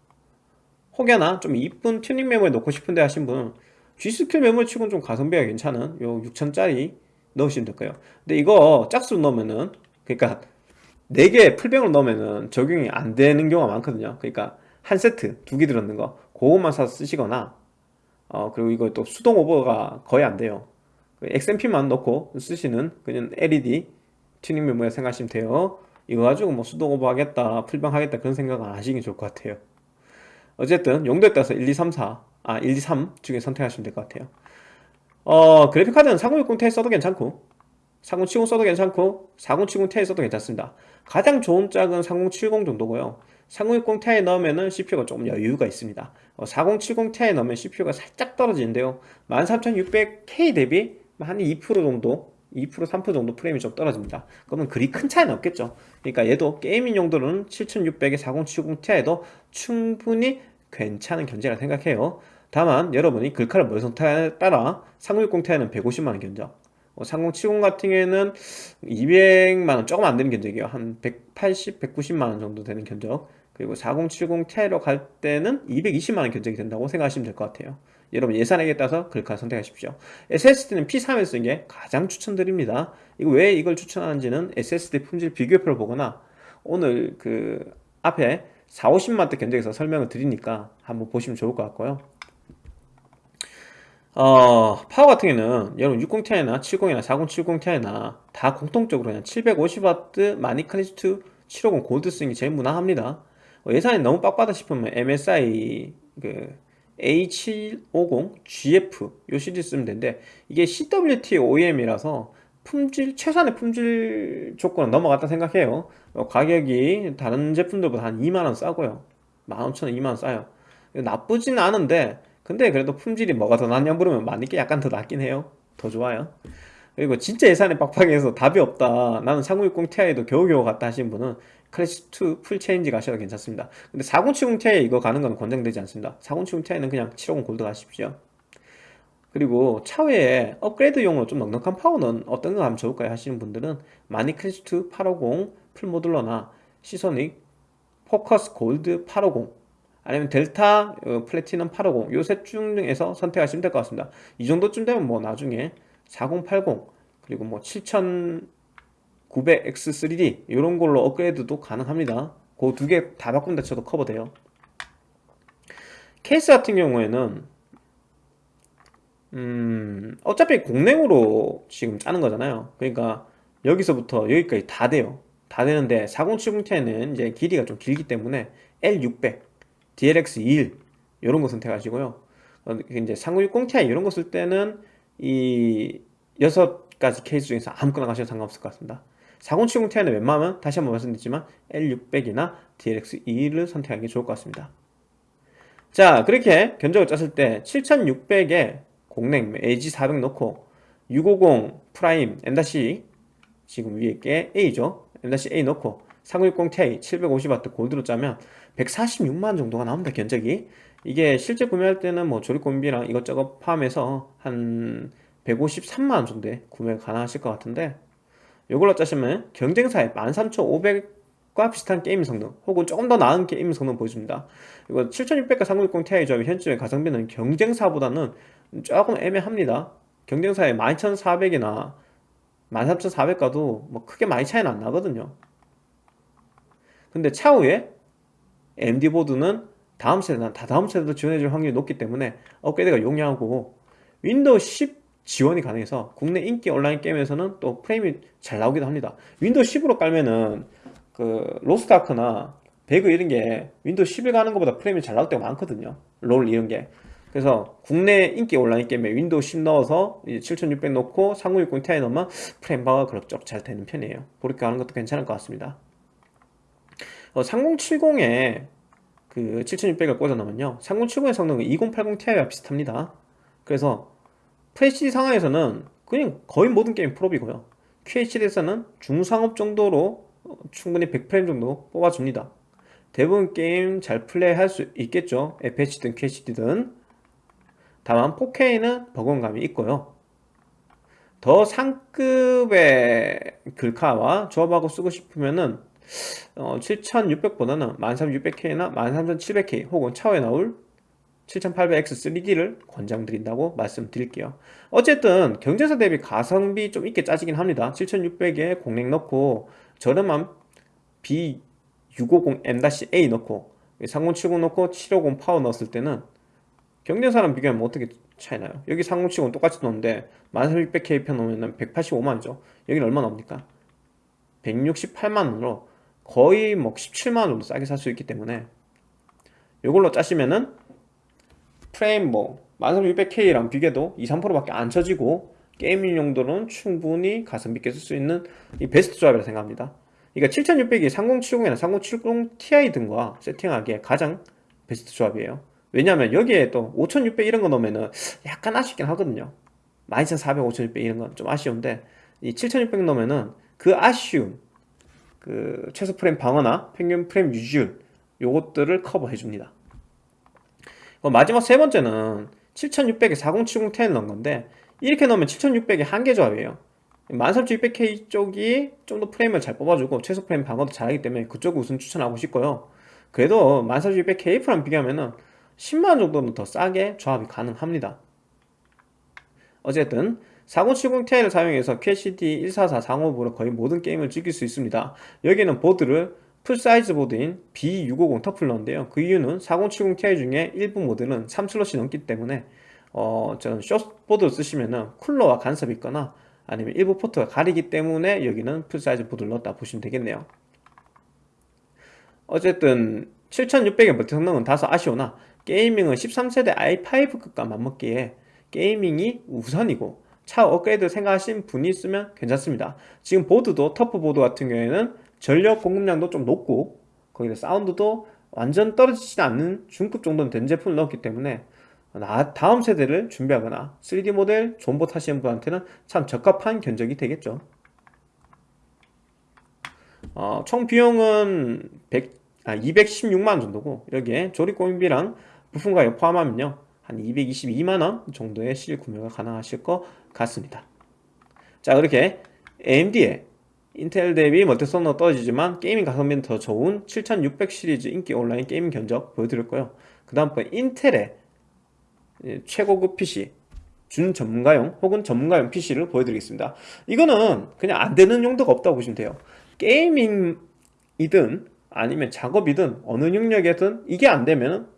혹여나 좀 이쁜 튜닝 메모리 넣고 싶은데 하신 분은 G스킬 메모리 치고는 좀 가성비가 괜찮은 요 6000짜리 넣으시면 될 거예요. 근데 이거 짝수로 넣으면은 그러니까 4개 풀뱅으로 넣으면은 적용이 안 되는 경우가 많거든요. 그러니까 한 세트 두 개 들었는 거 그것만 사서 쓰시거나 어 그리고 이거 또 수동 오버가 거의 안 돼요. 그 XMP만 넣고 쓰시는 그냥 LED 튜닝 메모리 생각하시면 돼요 이거 가지고 뭐 수동 오버 하겠다 풀뱅 하겠다 그런 생각 안 하시는 게 좋을 것 같아요. 어쨌든 용도에 따라서 1, 2, 3, 4, 아 1, 2, 3 중에 선택하시면 될 것 같아요. 어 그래픽카드는 3060 Ti 써도 괜찮고 3070 써도 괜찮고 4070 Ti 써도 괜찮습니다. 가장 좋은 짝은 3070 정도고요. 3060 Ti 넣으면은 CPU가 조금 여유가 있습니다. 어, 4070 Ti 넣으면 CPU가 살짝 떨어지는데요. 13600K 대비 한 2% 정도 2% 3% 정도 프레임이 좀 떨어집니다. 그러면 그리 큰 차이는 없겠죠. 그러니까 얘도 게이밍 용도로는 7600에 4070 Ti도 충분히 괜찮은 견제라 생각해요. 다만 여러분이 글카를 뭘 선택하냐에 따라 3060 Ti는 150만원 견적. 3070 같은 경우에는 200만원 조금 안 되는 견적이에요. 한 180, 190만원 정도 되는 견적. 그리고 4070 Ti로 갈 때는 220만원 견적이 된다고 생각하시면 될 것 같아요 여러분 예산액에 따라서 글카 선택하십시오. SSD는 P3에 쓰는 게 가장 추천드립니다. 이거 왜 이걸 추천하는지는 SSD 품질 비교표를 보거나 오늘 그 앞에 4, 50만대 견적에서 설명을 드리니까 한번 보시면 좋을 것 같고요. 어, 파워 같은 경우는 여러분 60ti나 70이나 4070ti나 다 공통적으로 그냥 750W 마니클리스트 750 골드 쓰는 게 제일 무난합니다. 어, 예산이 너무 빡빡하다 싶으면 MSI 그 A750GF 요 시리즈 쓰면 되는데 이게 CWT OEM이라서 품질 최소한의 품질 조건은 넘어갔다 생각해요 어, 가격이 다른 제품들보다 한 2만원 싸고요 15,000원 2만원 싸요 나쁘진 않은데 근데 그래도 품질이 뭐가 더 낫냐 물으면 마닉 게 약간 더 낫긴 해요 더 좋아요 그리고 진짜 예산이 빡빡해서 답이 없다 나는 3060 Ti도 겨우겨우 갔다 하시는 분은 클래식2 풀체인지 가셔도 괜찮습니다. 근데 4070 Ti 이거 가는 건 권장되지 않습니다. 4070 Ti는 그냥 750 골드 가십시오. 그리고 차후에 업그레이드용으로 좀 넉넉한 파워는 어떤 거 하면 좋을까요? 하시는 분들은 마닉 클래식2 850 풀모듈러나 시소닉 포커스 골드 850 아니면 델타 어, 플래티넘 850 요 셋 중에서 선택하시면 될 것 같습니다. 이 정도쯤 되면 뭐 나중에 4080 그리고 뭐 7900X3D 이런 걸로 업그레이드도 가능합니다. 그 두 개 다 바꾼다 쳐도 커버돼요. 케이스 같은 경우에는 음 어차피 공랭으로 지금 짜는 거잖아요. 그러니까 여기서부터 여기까지 다 돼요. 다 되는데 4070ti는 이제 길이가 좀 길기 때문에 L600 DLX21 이런 거 선택하시고요. 어, 이제 3960ti 이런 거 쓸 때는 이 여섯 가지 케이스 중에서 아무거나 가셔도 상관없을 것 같습니다 4070ti는 웬만하면 다시 한번 말씀드리지만 L600이나 DLX21을 선택하는 게 좋을 것 같습니다. 자 그렇게 견적을 짰을 때 7600에 공랭 AG400 넣고 650 프라임 M-C 지금 위에 게 A죠? M-A 넣고 3060ti 750W 골드로 짜면 146만원 정도가 나옵니다 견적이. 이게 실제 구매할 때는 뭐 조립공비랑 이것저것 포함해서 한 153만원 정도에 구매가 가능하실 것 같은데 이걸로 짜시면 경쟁사의 13500과 비슷한 게임 성능 혹은 조금 더 나은 게임 성능 보여줍니다. 이거 7600과 3060 Ti 조합이 현재 가성비는 경쟁사보다는 조금 애매합니다. 경쟁사의 12400이나 13400과도 뭐 크게 많이 차이는 안 나거든요. 근데 차후에 AMD 보드는 다음 세대나 다다음 세대도 지원해줄 확률이 높기 때문에 업그레이드가 용이하고 윈도우 10 지원이 가능해서 국내 인기 온라인 게임에서는 또 프레임이 잘 나오기도 합니다. 윈도우 10으로 깔면은 그 로스트아크나 배그 이런 게 윈도우 11 까는 것보다 프레임이 잘 나올 때가 많거든요. 롤 이런 게. 그래서 국내 인기 온라인 게임에 윈도우 10 넣어서 7600 넣고 3060 Ti 넣으면 프레임 방어가 그럭저럭 잘 되는 편이에요. 그렇게 하는 것도 괜찮을 것 같습니다. 어, 3070에 그 7600을 꽂아놓으면요. 3070의 성능은 2080 Ti와 비슷합니다. 그래서 FHD 상황에서는 그냥 거의 모든 게임 풀옵이고요. QHD에서는 중상업 정도로 충분히 100프레임 정도 뽑아줍니다. 대부분 게임 잘 플레이할 수 있겠죠. FHD든 QHD든. 다만 4K는 버거감이 있고요. 더 상급의 글카와 조합하고 쓰고 싶으면은 어, 7600보다는 13600K나 13700K 혹은 차후에 나올 7800X3D를 권장드린다고 말씀드릴게요 어쨌든 경쟁사 대비 가성비 좀 있게 짜지긴 합니다 7600에 공랭 넣고 저렴한 B650M-A 넣고 3070 넣고 750 파워 넣었을 때는 경쟁사랑 비교하면 어떻게 차이 나요? 여기 3070은 똑같이 넣는데 13600K 편 넣으면 185만원이죠 여기는 얼마 나옵니까? 168만원으로 거의 뭐 17만원 정도 싸게 살 수 있기 때문에 이걸로 짜시면은 프레임 뭐 13600K랑 비교해도 2, 3%밖에 안 처지고 게이밍 용도로는 충분히 가성비 있게 쓸 수 있는 이 베스트 조합이라 생각합니다. 그러니까 7600이 3070이나 3070 Ti 등과 세팅하기에 가장 베스트 조합이에요. 왜냐하면 여기에 또 5600 이런 거 넣으면은 약간 아쉽긴 하거든요. 12400, 5600 이런 건 좀 아쉬운데 이 7600 넣으면은 그 아쉬움 그 최소 프레임 방어나 평균 프레임 유지율 요것들을 커버해 줍니다 마지막 세 번째는 7600에 4070 10을 넣은 건데 이렇게 넣으면 7600이 한계 조합이에요. 13600K 쪽이 좀 더 프레임을 잘 뽑아주고 최소 프레임 방어도 잘하기 때문에 그쪽을 우선 추천하고 싶고요. 그래도 13600KF랑 비교하면은 10만원 정도는 더 싸게 조합이 가능합니다. 어쨌든 4070ti를 사용해서 QHD 144 상업으로 거의 모든 게임을 즐길 수 있습니다. 여기는 보드를 풀사이즈 보드인 B650 TUF를 넣는데요. 그 이유는 4070ti 중에 일부 모델은 3슬롯이 넘기 때문에 어, 저런 숏보드를 쓰시면은 쿨러와 간섭이 있거나 아니면 일부 포트가 가리기 때문에 여기는 풀사이즈 보드를 넣었다 보시면 되겠네요. 어쨌든 7600의 멀티 성능은 다소 아쉬우나 게이밍은 13세대 i5급과 맞먹기에 게이밍이 우선이고 차 업그레이드 생각하신 분이 있으면 괜찮습니다. 지금 보드도 터프 보드 같은 경우에는 전력 공급량도 좀 높고 거기다 사운드도 완전 떨어지지 않는 중급 정도는 된 제품을 넣었기 때문에 다음 세대를 준비하거나 3D 모델 존봇 하시는 분한테는 참 적합한 견적이 되겠죠. 어, 총 비용은 100, 아, 216만원 정도고 여기에 조립 공인비랑 부품 가격 포함하면요. 한 222만원 정도의 실 구매가 가능하실 것 같습니다. 자 그렇게 AMD의 인텔 대비 멀티성능 떨어지지만 gaming 가성비는 더 좋은 7600 시리즈 인기 온라인 게임 견적 보여드렸고요. 그 다음 번 인텔의 최고급 PC 준 전문가용 혹은 전문가용 PC를 보여드리겠습니다. 이거는 그냥 안되는 용도가 없다고 보시면 돼요. gaming이든 아니면 작업이든 어느 영역이든 이게 안되면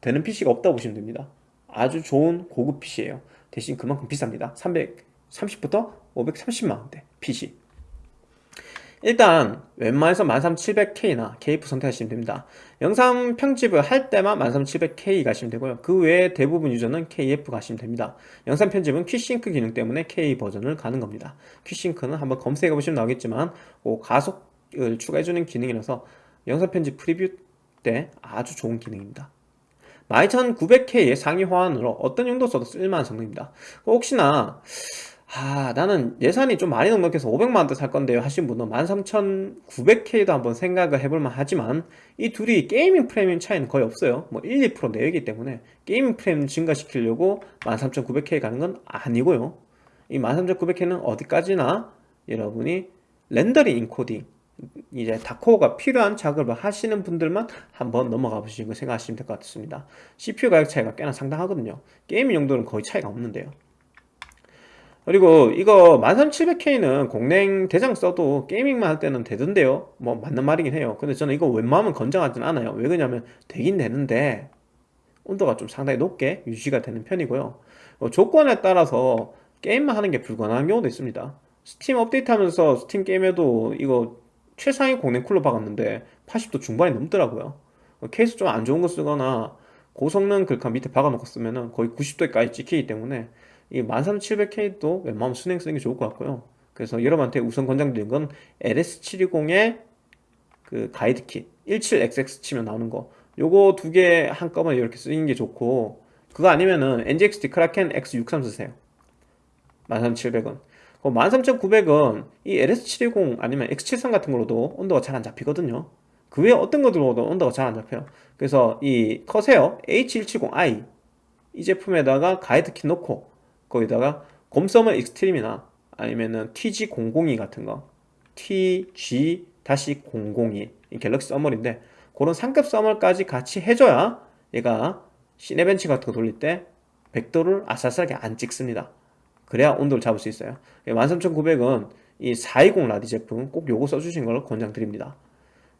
되는 PC가 없다고 보시면 됩니다. 아주 좋은 고급 PC예요. 대신 그만큼 비쌉니다. 330부터 530만원대 PC 일단 웬만해서 13700K나 KF 선택하시면 됩니다. 영상 편집을 할 때만 13700K 가시면 되고요. 그 외에 대부분 유저는 KF 가시면 됩니다. 영상 편집은 퀴싱크 기능 때문에 K 버전을 가는 겁니다. 퀴싱크는 한번 검색해 보시면 나오겠지만 가속을 추가해주는 기능이라서 영상 편집 프리뷰 때 아주 좋은 기능입니다. 12900K의 상위 호환으로 어떤 용도 써도 쓸만한 성능입니다. 혹시나 아 나는 예산이 좀 많이 넉넉해서 500만원대 살 건데요. 하신 분은 13900K도 한번 생각을 해볼만 하지만 이 둘이 gaming 프레임 차이는 거의 없어요. 뭐 1, 2% 내외이기 때문에 gaming 프레임 증가시키려고 13900K 가는 건 아니고요. 이 13900K는 어디까지나 여러분이 렌더링 인코딩 이제 다코어가 필요한 작업을 하시는 분들만 한번 넘어가 보시는 거 생각하시면 될 것 같습니다. CPU 가격 차이가 꽤나 상당하거든요. 게임 용도는 거의 차이가 없는데요 그리고 이거 13700K는 공랭 대장 써도 게이밍만 할 때는 되던데요? 뭐 맞는 말이긴 해요. 근데 저는 이거 웬만하면 건장하진 않아요. 왜 그러냐면 되긴 되는데 온도가 좀 상당히 높게 유지가 되는 편이고요. 어, 조건에 따라서 게임만 하는 게 불가능한 경우도 있습니다. 스팀 업데이트 하면서 스팀 게임에도 이거 최상위 공랭 쿨러 박았는데 80도 중반이 넘더라고요. 어, 케이스 좀 안 좋은 거 쓰거나 고성능 글카 밑에 박아놓고 쓰면은 거의 90도까지 찍히기 때문에 이 13700K도 웬만하면 수랭 쓰는 게 좋을 것 같고요. 그래서 여러분한테 우선 권장드린 건 LS720의 그 가이드 킷 17XX 치면 나오는 거. 요거 두 개 한꺼번에 이렇게 쓰는 게 좋고 그거 아니면은 NZXT 크라켄 X63 쓰세요. 13700은 13900은 이 LS720 아니면 X73 같은 걸로도 온도가 잘 안 잡히거든요. 그 외에 어떤 거 들어오도 온도가 잘 안 잡혀요. 그래서 이 커세어 H170i 이 제품에다가 가이드 킷 넣고 거기다가 곰thermal Extreme이나 아니면은 TG002 같은 거 TG 다시 002 갤럭시 서멀인데 그런 상급 서멀까지 같이 해줘야 얘가 시네벤치 같은 거 돌릴 때 100도를 아슬아슬하게 안 찍습니다. 그래야 온도를 잡을 수 있어요. 13900은 이 420 라디 제품 꼭 요거 써주신 걸 권장드립니다.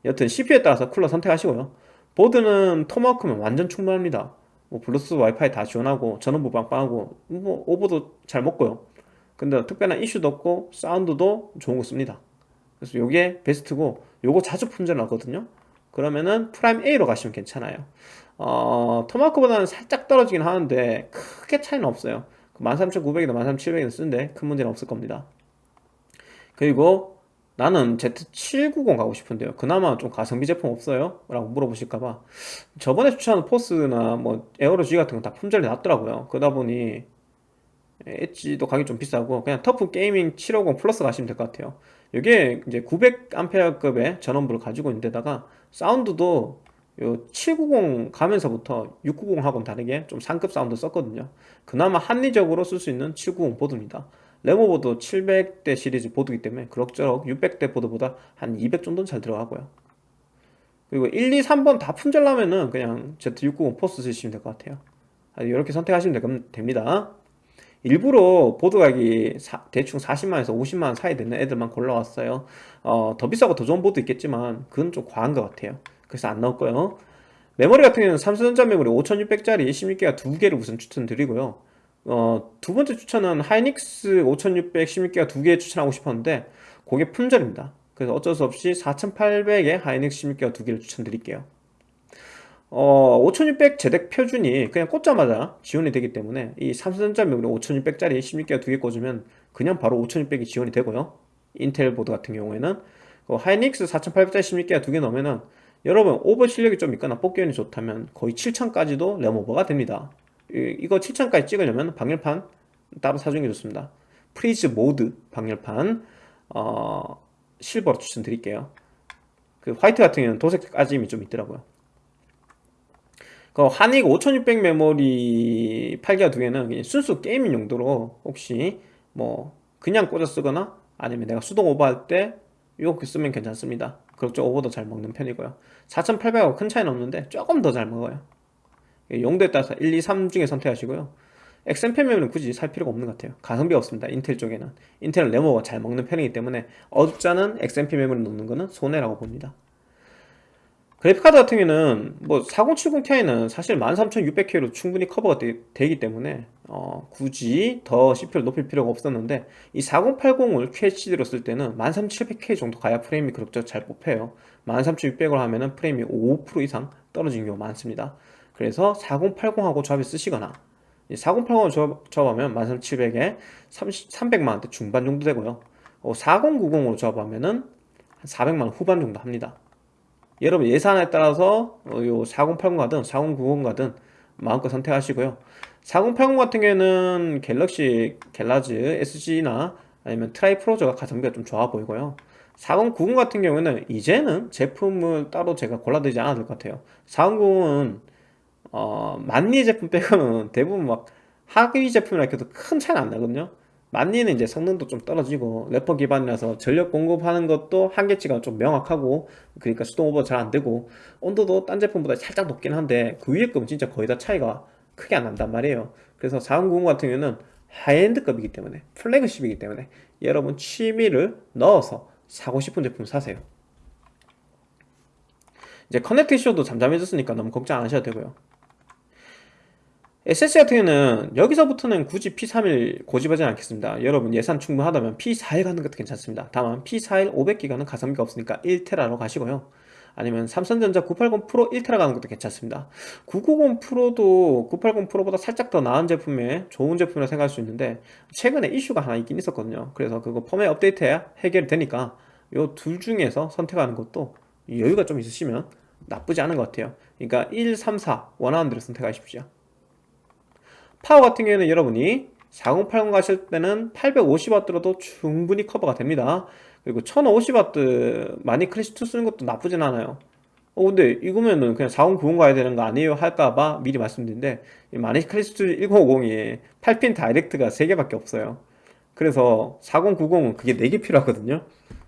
여튼 CPU에 따라서 쿨러 선택하시고요. 보드는 토마호크면 완전 충분합니다 뭐 블루투스 와이파이 다 지원하고 전원부 빵빵하고 뭐 오버도 잘 먹고요. 근데 특별한 이슈도 없고 사운드도 좋은 거 씁니다. 그래서 요게 베스트고 요거 자주 품절나거든요. 그러면은 프라임 A로 가시면 괜찮아요. 어, 토마호크보다는 살짝 떨어지긴 하는데 크게 차이는 없어요. 13900이나 13700이나 쓰는데 큰 문제는 없을 겁니다. 그리고 나는 Z790 가고 싶은데요. 그나마 좀 가성비 제품 없어요? 라고 물어보실까봐. 저번에 추천한 포스나 뭐 에어로 G 같은 건 다 품절이 났더라고요. 그러다 보니 엣지도 가격이 좀 비싸고 그냥 터프 게이밍 750 플러스 가시면 될 것 같아요. 이게 이제 900A급의 전원부를 가지고 있는데다가 사운드도 요 790 가면서부터 690하고는 다르게 좀 상급 사운드 썼거든요. 그나마 합리적으로 쓸 수 있는 790 보드입니다 램오버도 700대 시리즈 보드이기 때문에 그럭저럭 600대 보드보다 한 200 정도는 잘 들어가고요. 그리고 1, 2, 3번 다 품절나면은 그냥 Z690 포스 쓰시면 될 것 같아요. 이렇게 선택하시면 됩니다. 일부러 보드 가격이 사, 대충 40만원에서 50만원 사이 되는 애들만 골라왔어요. 어, 더 비싸고 더 좋은 보드 있겠지만 그건 좀 과한 것 같아요. 그래서 안 넣었고요. 메모리 같은 경우는 삼성전자 메모리 5600짜리 16기가 두 개를 우선 추천드리고요 어, 두 번째 추천은 하이닉스 5600 16기가 두 개 추천하고 싶었는데 그게 품절입니다. 그래서 어쩔 수 없이 4800에 하이닉스 16기가 두 개를 추천드릴게요. 어, 5600 JEDEC 표준이 그냥 꽂자마자 지원이 되기 때문에 이 삼성전자 메모리 5600짜리 16기가 두 개 꽂으면 그냥 바로 5600이 지원이 되고요. 인텔 보드 같은 경우에는 그 하이닉스 4800짜리 16기가 두 개 넣으면은 여러분 오버 실력이 좀 있거나 뽑기운이 좋다면 거의 7000까지도 램오버가 됩니다 이, 거 7000까지 찍으려면 방열판 따로 사주는 게 좋습니다. 프리즈 모드 방열판 어, 실버로 추천드릴게요. 그 화이트 같은 경우는 도색 까짐이 좀 있더라고요. 그 하닉 5600 메모리 8기가 두 개는 순수 gaming 용도로 혹시 뭐 그냥 꽂아 쓰거나 아니면 내가 수동 오버할 때 이렇게 쓰면 괜찮습니다. 그렇죠 오버도 잘 먹는 편이고요. 4800하고 큰 차이는 없는데 조금 더 잘 먹어요 용도에 따라서 1, 2, 3 중에 선택하시고요. 메모리는 굳이 살 필요가 없는 것 같아요. 가성비 없습니다. 인텔 쪽에는. 인텔은 레모가 잘 먹는 편이기 때문에 않은 XMP 메모리 넣는 거는 손해라고 봅니다. 그래픽카드 같은 경우는 뭐 4070ti는 사실 13600K로 충분히 커버가 되, 기 때문에 어, 굳이 더 CPU를 높일 필요가 없었는데 이 4080을 QHD로 쓸 때는 13700K 정도 가야 프레임이 그렇게 잘 뽑혀요. 13600으로 하면 은 프레임이 5% 이상 떨어지는 경우가 많습니다 그래서 4080하고 조합해 쓰시거나 4080을 조합하면 13700에 300만원대 중반 정도 되고요. 4090으로 어, 조합하면 은 400만원 후반 정도 합니다. 여러분 예산에 따라서 어, 요4080 가든 4090 가든 마음껏 선택하시고요. 4080 같은 경우에는 갤럭시 갤럭스 SG나 아니면 트라이 프로저가 가성비가 좀 좋아 보이고요. 4090 같은 경우에는 이제는 제품을 따로 제가 골라드리지 않아도 될 것 같아요. 4090은 어, 만리 제품 빼고는 대부분 막 하위 제품이라 해도 큰 차이는 안 나거든요. 만리는 이제 성능도 좀 떨어지고 레퍼 기반이라서 전력 공급하는 것도 한계치가 좀 명확하고 그러니까 수동 오버 잘 안되고 온도도 딴 제품보다 살짝 높긴 한데 그 위에 급은 진짜 거의 다 차이가 크게 안 난단 말이에요. 그래서 4090 같은 경우는 high-end급이기 때문에 flagship이기 때문에 여러분 취미를 넣어서 사고 싶은 제품 사세요. 이제 커넥트 쇼도 잠잠해졌으니까 너무 걱정 안 하셔도 되고요 SSD 같은 경우는 여기서부터는 굳이 P31 고집하지 않겠습니다. 여러분 예산 충분하다면 P41 가는 것도 괜찮습니다. 다만 P41 500기가는 가성비가 없으니까 1테라로 가시고요. 아니면 삼성전자 980 프로 1테라 가는 것도 괜찮습니다. 990 프로도 980 프로보다 살짝 더 나은 제품에 좋은 제품이라 생각할 수 있는데 최근에 이슈가 하나 있긴 있었거든요. 그래서 그거 펌웨어 업데이트해야 해결이 되니까 요 둘 중에서 선택하는 것도 여유가 좀 있으시면 나쁘지 않은 것 같아요. 그러니까 1, 3, 4 원하는 대로 선택하십시오 파워 같은 경우에는 여러분이 4080 가실 때는 850W로도 충분히 커버가 됩니다. 그리고 1050W 마닉 클래식2 쓰는 것도 나쁘진 않아요. 어 근데 이거면은 그냥 4090 가야 되는 거 아니에요? 할까봐 미리 말씀드린데 마닉 클래식2 1050이 8핀 direct가 3개밖에 없어요. 그래서 4090은 그게 4개 필요하거든요.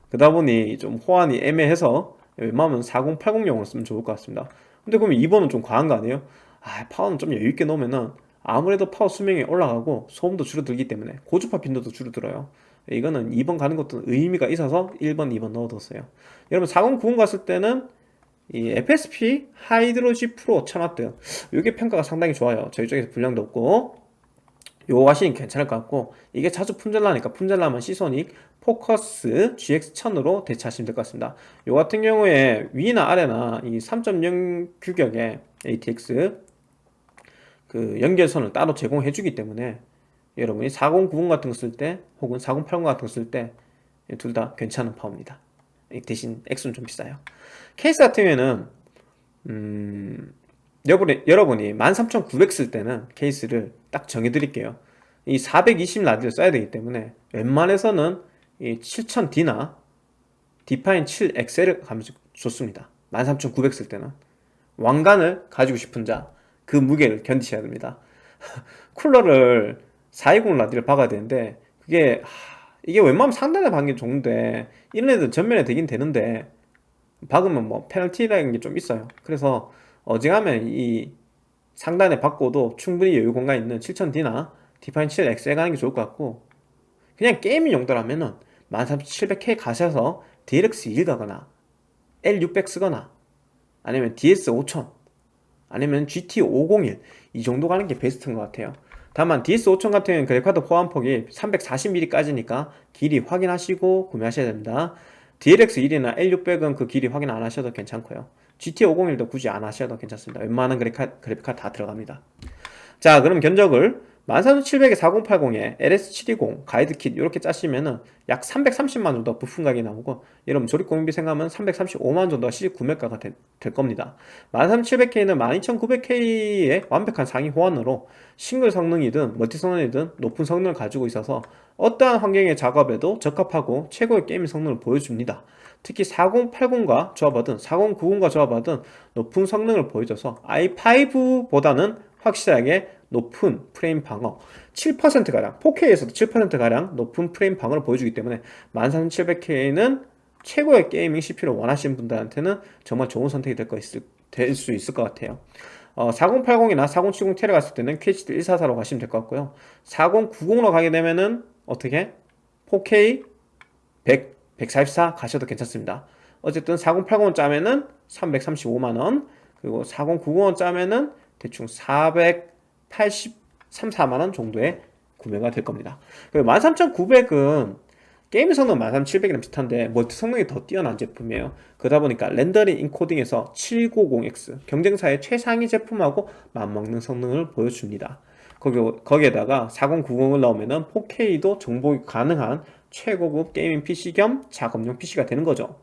그러다 보니 좀 호환이 애매해서 웬만하면 4080용으로 쓰면 좋을 것 같습니다. 근데 그러면 2번은 좀 과한 거 아니에요? 아 파워는 좀 여유있게 놓으면은 아무래도 파워 수명이 올라가고 소음도 줄어들기 때문에 고주파 빈도도 줄어들어요. 이거는 2번 가는 것도 의미가 있어서 1번, 2번 넣어뒀어요. 여러분 4090 갔을 때는 이 FSP 하이드로 G 프로 1000W 이게 평가가 상당히 좋아요. 저희 쪽에서 불량도 없고. 요거 하시는 괜찮을 것 같고. 이게 자주 품절나니까 품절나면 시소닉 포커스 GX1000으로 대체하시면 될 것 같습니다. 요 같은 경우에 위나 아래나 이 3.0 규격의 ATX 그 연결선을 따로 제공해 주기 때문에 여러분이 4090 같은 거 쓸 때 혹은 4080 같은 거 쓸 때 둘 다 괜찮은 파워입니다. 대신 액수는 좀 비싸요. 케이스 같은 경우에는 음, 여러분이, 여러분이 13900 쓸 때는 케이스를 딱 정해 드릴게요. 이 420 라디를 써야 되기 때문에 웬만해서는 이 7000D나 디파인 7XL을 가면 좋습니다. 13900 쓸 때는. 왕관을 가지고 싶은 자 그 무게를 견디셔야 됩니다. 쿨러를 420 라디를 박아야 되는데 그게 하, 이게 웬만하면 상단에 박는 게 좋은데 이런 애들 전면에 되긴 되는데 박으면 뭐 페널티라는 게 좀 있어요. 그래서 어지간하면 이 상단에 박고도 충분히 여유 공간 있는 7000D나 디파인 7 XL에 가는 게 좋을 것 같고 그냥 gaming 용도라면은 13700K 가셔서 DLX2 가거나 L600 쓰거나 아니면 DS5000 아니면 GT501 이 정도 가는 게 베스트인 것 같아요. 다만 DS5000 같은 경우는 그래픽카드 포함 폭이 340mm까지니까 길이 확인하시고 구매하셔야 됩니다. DLX1이나 L600은 그 길이 확인 안 하셔도 괜찮고요. GT501도 굳이 안 하셔도 괜찮습니다. 웬만한 그래픽카드 다 들어갑니다. 자 그럼 견적을 13700에 4080에 LS720 가이드킷 이렇게 짜시면은 약 330만 정도 부품 가격이 나오고 여러분 조립 공인비 생각하면 335만 정도가 시직 구매가가 되, 될 겁니다. 13700K는 12900K의 완벽한 상위 호환으로 싱글 성능이든 멀티 성능이든 높은 성능을 가지고 있어서 어떠한 환경의 작업에도 적합하고 최고의 게임 성능을 보여줍니다. 특히 4080과 조합하든 4090과 조합하든 높은 성능을 보여줘서 i5보다는 확실하게 높은 프레임 방어 7%가량 4K에서도 7%가량 높은 프레임 방어를 보여주기 때문에 13700K는 최고의 gaming CPU를 원하시는 분들한테는 정말 좋은 선택이 될 수 있을 것 같아요. 어, 4080이나 4070 Ti를 갔을 때는 QHD 144로 가시면 될 것 같고요. 4090로 가게 되면은 어떻게? 4K 100, 144 가셔도 괜찮습니다. 어쨌든 4080원 짜면은 335만원 그리고 4090원 짜면은 대충 483, 4만원 정도의 구매가 될 겁니다. 그리고 13900은 게임 성능 13700이랑 비슷한데 멀티 성능이 더 뛰어난 제품이에요. 그러다 보니까 렌더링 인코딩에서 790X 경쟁사의 최상위 제품하고 맞먹는 성능을 보여줍니다. 거기, 거기에다가 4090을 넣으면 4K도 정복이 가능한 최고급 게이밍 PC 겸 작업용 PC가 되는 거죠.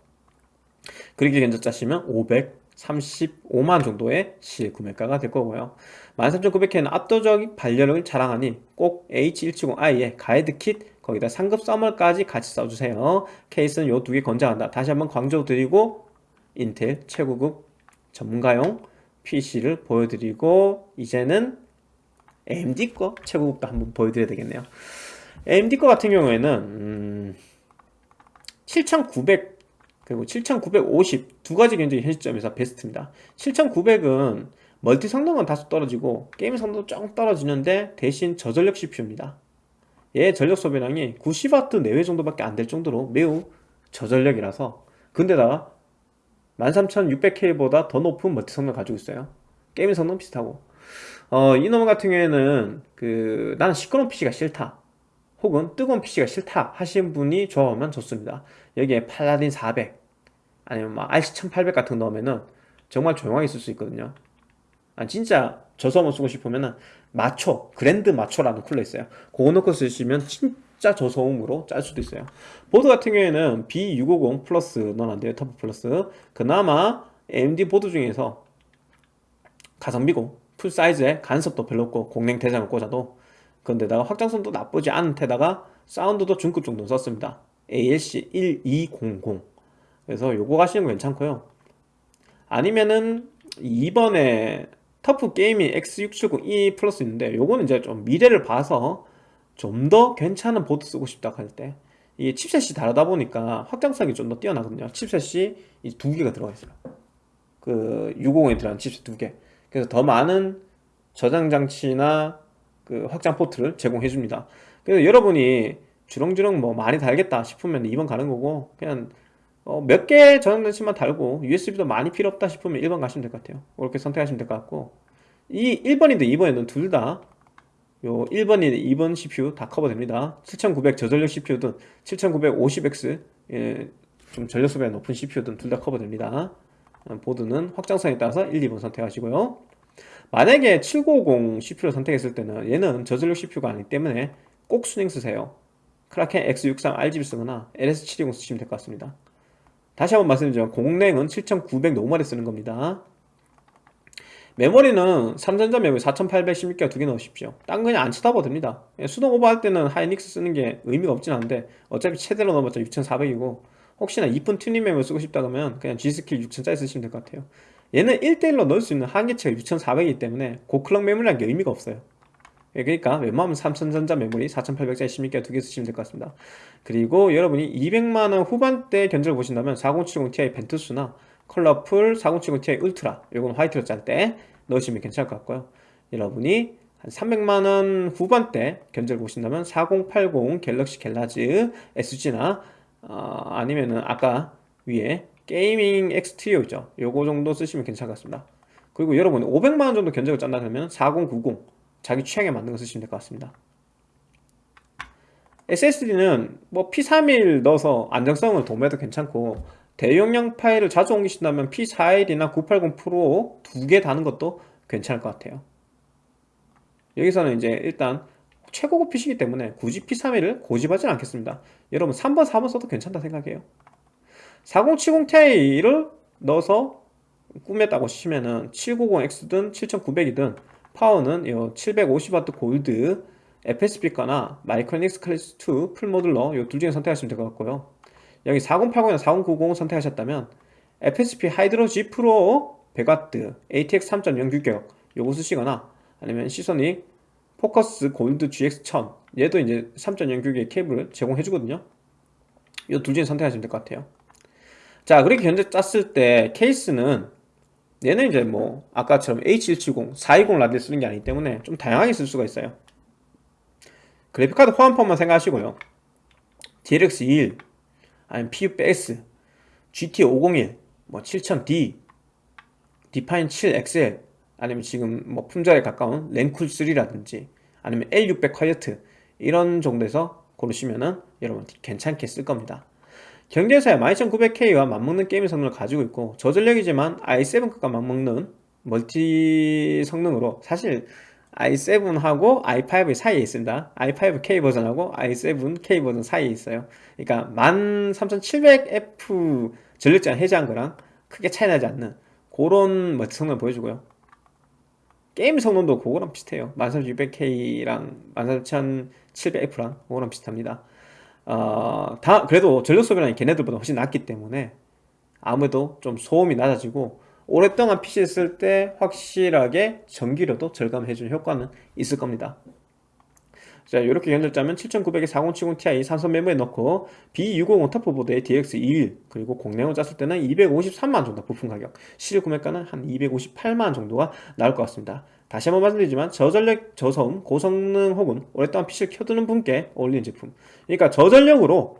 그렇게 견적 짜시면 535만 정도의 실구매가가 될 거고요 13900K는 압도적인 발열을 자랑하니 꼭 H170i의 가이드 킷 거기다 상급 써멀까지 같이 써주세요. 케이스는 요 두 개 권장한다. 다시 한번 강조드리고 인텔 최고급 전문가용 PC를 보여드리고 이제는 AMD 거 최고급도 한번 보여드려야 되겠네요. AMD 거 같은 경우에는 음, 7900 그리고 7950 두 가지 견적이 현 시점에서 베스트입니다. 7900은 멀티 성능은 다소 떨어지고 게임 성능도 좀 떨어지는데 대신 저전력 CPU입니다. 얘 전력 소비량이 90W 내외 정도밖에 안 될 정도로 매우 저전력이라서 근데다가 13600K보다 더 높은 멀티 성능을 가지고 있어요. 게임 성능 비슷하고. 어, 이놈 같은 경우에는 그 나는 시끄러운 PC가 싫다 혹은 뜨거운 PC가 싫다 하신 분이 좋아하면 좋습니다. 여기에 팔라딘 400 아니면 막 RC1800 같은 거 넣으면은 정말 조용하게 쓸 수 있거든요 아, 진짜 저소음을 쓰고 싶으면은 마초, 그랜드 마초라는 쿨러 있어요. 그거 넣고 쓰시면 진짜 저소음으로 짤 수도 있어요. 보드 같은 경우에는 B650 플러스 넣어놨는데요 터프 플러스. 그나마 AMD 보드 중에서 가성비고 full size에 간섭도 별로 없고 공랭 대장을 꽂아도 근데다가 확장성도 나쁘지 않은 데다가 사운드도 중급 정도 썼습니다. ALC 1200 그래서 요거 가시는 거 괜찮고요. 아니면은 이번에 터프 게이밍 X670E 플러스 있는데 요거는 이제 좀 미래를 봐서 좀 더 괜찮은 보드 쓰고 싶다 할 때 이게 칩셋이 다르다 보니까 확장성이 좀 더 뛰어나거든요. 칩셋이 이 두 개가 들어가 있어요. 그 650에 들어간 칩셋 두 개. 그래서 더 많은 저장 장치나 그 확장 포트를 제공해 줍니다. 그래서 여러분이 주렁주렁 뭐 많이 달겠다 싶으면 2번 가는 거고 그냥 어 몇개 저장 장치만 달고 USB도 많이 필요 없다 싶으면 1번 가시면 될 것 같아요. 그렇게 선택하시면 될 것 같고. 이 1번이든 2번이든 둘 다 요 1번이 2번 CPU 다 커버됩니다. 7900 저전력 CPU든 7950X 예, 좀 전력 소비가 높은 CPU든 둘 다 커버됩니다. 어, 보드는 확장성에 따라서 1, 2번 선택하시고요. 만약에 7950 CPU를 선택했을 때는 얘는 저전력 CPU가 아니기 때문에 꼭 순행 쓰세요. 크라켄 X63 RGB 쓰거나 LS720 쓰시면 될 것 같습니다 다시 한번 말씀드리죠. 공랭은 7900 노멀에 쓰는 겁니다. 메모리는 삼성전자 메모리 4800 16기가 두 개 넣으십시오. 딴 그냥 안 쳐다봐도 됩니다. 수동 오버할 때는 하이닉스 쓰는 게 의미가 없진 않은데 어차피 최대로 넣어봤자 6400이고 혹시나 이쁜 튜닝 메모리 쓰고 싶다 그러면 그냥 G스킬 6000짜리 쓰시면 될 것 같아요. 얘는 1대1로 넣을 수 있는 한계치가 6400이기 때문에 고clock 메모리라는 게 의미가 없어요. 예, 그러니까 웬만하면 삼성전자 메모리 4800짜리 16기가 두개 쓰시면 될 것 같습니다. 그리고 여러분이 200만원 후반대 견적을 보신다면 4070ti 벤투스나 컬러풀 4070ti 울트라 이건 화이트로 짤 때 넣으시면 괜찮을 것 같고요. 여러분이 한 300만원 후반대 견적을 보신다면 4080 갤럭시 갤럭스 SG나 어, 아니면은 아까 위에 게이밍 X3죠? 요거 정도 쓰시면 괜찮을 것 같습니다. 그리고 여러분 500만원 정도 견적을 짠다 그러면 4090 자기 취향에 맞는 거 쓰시면 될 것 같습니다. SSD는 뭐 P31 넣어서 안정성을 도모해도 괜찮고 대용량 파일을 자주 옮기신다면 P41이나 980 프로 두 개 다는 것도 괜찮을 것 같아요. 여기서는 이제 일단 최고급 PC이기 때문에 굳이 P31을 고집하진 않겠습니다. 여러분 3번 4번 써도 괜찮다 생각해요. 4070ti를 넣어서 꾸몄다고 치면은 7900X든 7900이든 파워는 750W 골드 FSP거나 마이크로닉스 클래스 2 full modular 이 둘 중에 선택하시면 될 것 같고요. 여기 4080이나 4090 선택하셨다면 FSP 하이드로 G 프로 100W ATX 3.0 규격 요거 쓰시거나 아니면 시소닉 포커스 골드 GX1000 얘도 이제 3.0 규격의 케이블을 제공해 주거든요. 이 둘 중에 선택하시면 될 것 같아요. 자 그렇게 견적 짰을 때 케이스는 얘는 이제 뭐 아까처럼 H170, 420 라디를 쓰는 게 아니기 때문에 좀 다양하게 쓸 수가 있어요. 그래픽카드 호환폭만 생각하시고요. DLX 21 아니면 PUBX GT 501 뭐 7000D 디파인 7XL 아니면 지금 뭐 품절에 가까운 랭쿨 3라든지 아니면 L600 콰이어트 이런 정도에서 고르시면은 여러분 괜찮게 쓸 겁니다 경쟁사의 12900K와 맞먹는 게임 성능을 가지고 있고 저전력이지만 i7과 맞먹는 멀티 성능으로 사실 i7하고 i5 사이에 있습니다. i5K 버전하고 i7K 버전 사이에 있어요. 그러니까 13700F 전력제한 해제한 거랑 크게 차이 나지 않는 그런 멀티 성능을 보여주고요. 게임 성능도 그거랑 비슷해요. 13600K랑 13700F랑 그거랑 비슷합니다 어, 다 그래도 전력 소비량이 걔네들보다 훨씬 낮기 때문에 아무래도 좀 소음이 낮아지고 오랫동안 PC 쓸 때 확실하게 전기료도 절감해주는 효과는 있을 겁니다. 자 이렇게 견적자면 7900에 4070ti 삼성 메모에 넣고 B650 터프보드에 DX21 그리고 공랭을 짰을 때는 253만 정도 부품 가격 실질 구매가는 한 258만 정도가 나올 것 같습니다 다시 한번 말씀드리지만 저전력 저소음 고성능 혹은 오랫동안 PC를 켜두는 분께 어울리는 제품. 그러니까 저전력으로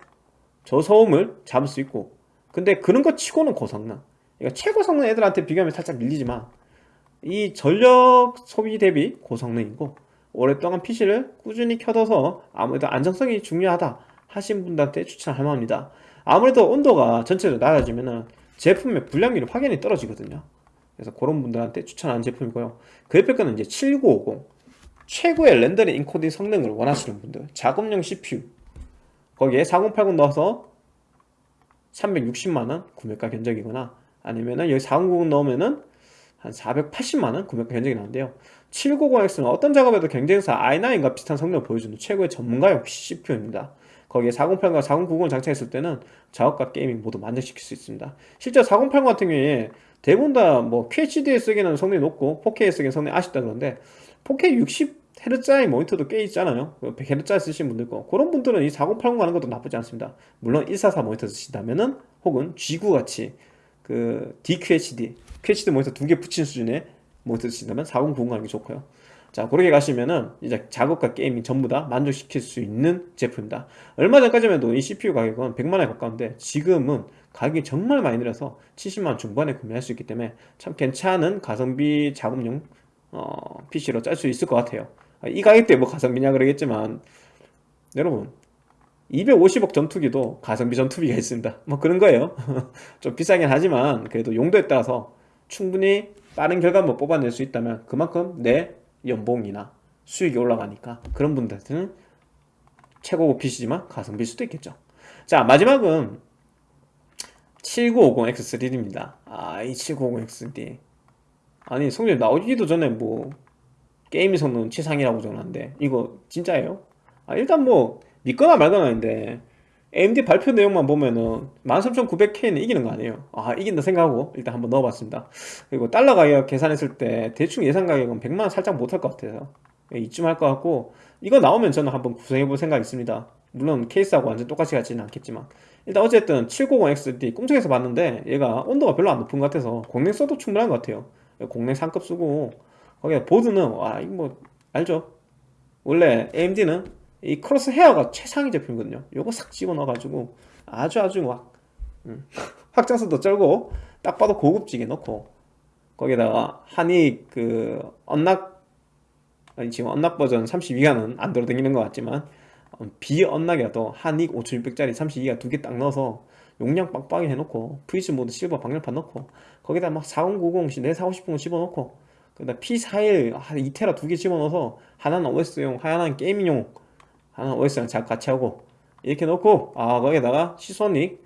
저소음을 잡을 수 있고 근데 그런 거 치고는 고성능. 그러니까 최고 성능 애들한테 비교하면 살짝 밀리지만 이 전력 소비 대비 고성능이고 오랫동안 PC를 꾸준히 켜둬서 아무래도 안정성이 중요하다 하신 분들한테 추천할 만합니다. 아무래도 온도가 전체적으로 낮아지면 제품의 불량률이 확연히 떨어지거든요 그래서 그런 분들한테 추천하는 제품이고요. 그래픽카는 이제 7950 최고의 렌더링 인코딩 성능을 원하시는 분들. 작업용 CPU 거기에 4080 넣어서 360만원 구매가 견적이거나 아니면은 여기 4090 넣으면은 한 480만원 구매가 견적이 나는데요. 790X는 어떤 작업에도 경쟁사 i9과 비슷한 성능을 보여주는 최고의 전문가용 CPU입니다. 거기에 4080과 4090을 장착했을 때는 작업과 게이밍 모두 만족시킬 수 있습니다. 실제 4080 같은 경우에 대부분 다 뭐 QHD에 쓰기는 성능이 높고 4K에 쓰기는 성능이 아쉽다 그러는데 4K 60 헤르츠짜리 모니터도 꽤 있잖아요. 100Hz 쓰시는 분들 있고 그런 분들은 이 4080 가는 것도 나쁘지 않습니다. 물론 144 모니터 쓰신다면은 혹은 G9 같이 그 DQHD QHD 모니터 두 개 붙인 수준의 모니터 쓰신다면 4090 가는 게 좋고요. 자 그렇게 가시면은 이제 작업과 게이밍 전부 다 만족시킬 수 있는 제품입니다. 얼마 전까지만 해도 이 CPU 가격은 100만원에 가까운데 지금은 가격이 정말 많이 내려서 70만원 중반에 구매할 수 있기 때문에 참 괜찮은 가성비 작업용 어, PC로 짤 수 있을 것 같아요. 아, 이 가격대에 뭐 가성비냐 그러겠지만 여러분 250억 전투기도 가성비 전투기가 있습니다. 뭐 그런 거예요. 좀 비싸긴 하지만 그래도 용도에 따라서 충분히 빠른 결과물 뽑아낼 수 있다면 그만큼 내 연봉이나 수익이 올라가니까 그런 분들한테는 최고급 PC지만 가성비일 수도 있겠죠. 자 마지막은 7950X3D입니다. 아이 7950X3D 아니 성질 나오기도 전에 뭐 게임 성능 최상이라고 적었는데 이거 진짜예요? 아 일단 뭐 믿거나 말거나 하는데 AMD 발표 내용만 보면은 13900K는 이기는 거 아니에요? 아 이긴다 생각하고 일단 한번 넣어봤습니다. 그리고 달러 가격 계산했을 때 대충 예상 가격은 100만원 살짝 못할 것 같아서 이쯤 할 것 같고 이거 나오면 저는 한번 구성해 볼 생각 있습니다. 물론 케이스하고 완전 똑같이 같지는 않겠지만 일단 어쨌든 790XD 꿈속에서 봤는데 얘가 온도가 별로 안 높은 것 같아서 공랭 써도 충분한 것 같아요 공랭 상급 쓰고 거기에 보드는 와 이거 뭐 알죠? 원래 AMD는 이 크로스 헤어가 최상위 제품이거든요 요거 싹 집어넣어가지고 아주 아주 막 음, 확장성도 쩔고 딱 봐도 고급지게 넣고 거기다가 하닉 그 unlock 아니 지금 unlock 버전 32기가는 안 돌아다니는 것 같지만 어, 비unlock이라도 하닉 5600짜리 32기가 두 개 딱 넣어서 용량 빵빵히 해놓고 프리즈 모드 실버 방열판 넣고 거기다 막 4090, 내 사고 싶은 거 집어넣고 그다음 P41 한 2테라 두 개 집어넣어서 하나는 OS용 하나는 gaming용 하나는 OS랑 잘 같이 하고 이렇게 넣고 아 거기다가 시소닉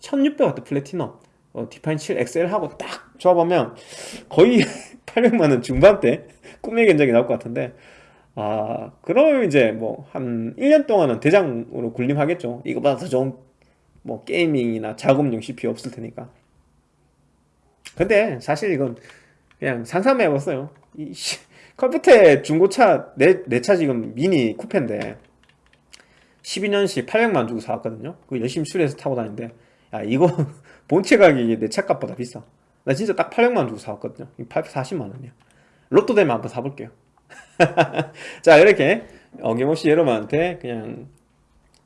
1600W 플래티넘 어, 디파인 7 XL 하고 딱 조합하면 거의 800만원 중반대 꿈의 견적이 나올 것 같은데 아 그러면 이제 뭐 한 1년 동안은 대장으로 군림하겠죠. 이거보다 더 좋은 뭐 게이밍이나 작업용 CPU 없을 테니까. 근데 사실 이건 그냥 상상만 해봤어요. 이 씨, 컴퓨터에 중고차 내 내 차 지금 미니 쿠페인데 12년씩 800만 주고 사왔거든요. 그 열심히 수리해서 타고 다니는데. 야 이거 본체 가격이 내 차 값보다 비싸. 나 진짜 딱 800만 주고 사왔거든요. 840만 원이야. 로또 되면 한번 사볼게요 자 이렇게 어김없이 여러분한테 그냥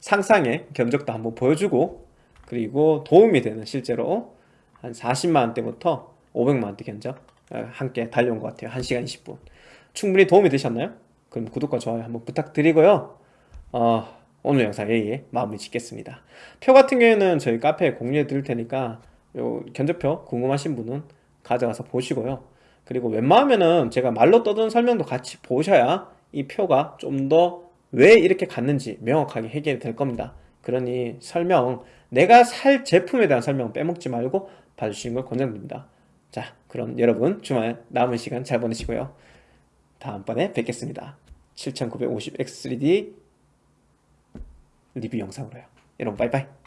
상상의 견적도 한번 보여주고 그리고 도움이 되는 실제로 한 40만원대부터 500만원대 견적 어, 함께 달려온 것 같아요. 1시간 20분. 충분히 도움이 되셨나요? 그럼 구독과 좋아요 한번 부탁드리고요. 어, 오늘 영상 여기에 마무리 짓겠습니다. 표 같은 경우에는 저희 카페에 공유해 드릴 테니까 요 견적표 궁금하신 분은 가져가서 보시고요 그리고 웬만하면은 제가 말로 떠드는 설명도 같이 보셔야 이 표가 좀 더 왜 이렇게 갔는지 명확하게 해결이 될 겁니다. 그러니 설명 내가 살 제품에 대한 설명 빼먹지 말고 봐주시는 걸 권장드립니다. 자 그럼 여러분 주말 남은 시간 잘 보내시고요. 다음번에 뵙겠습니다. 7950X3D 리뷰 영상으로요. 여러분 빠이빠이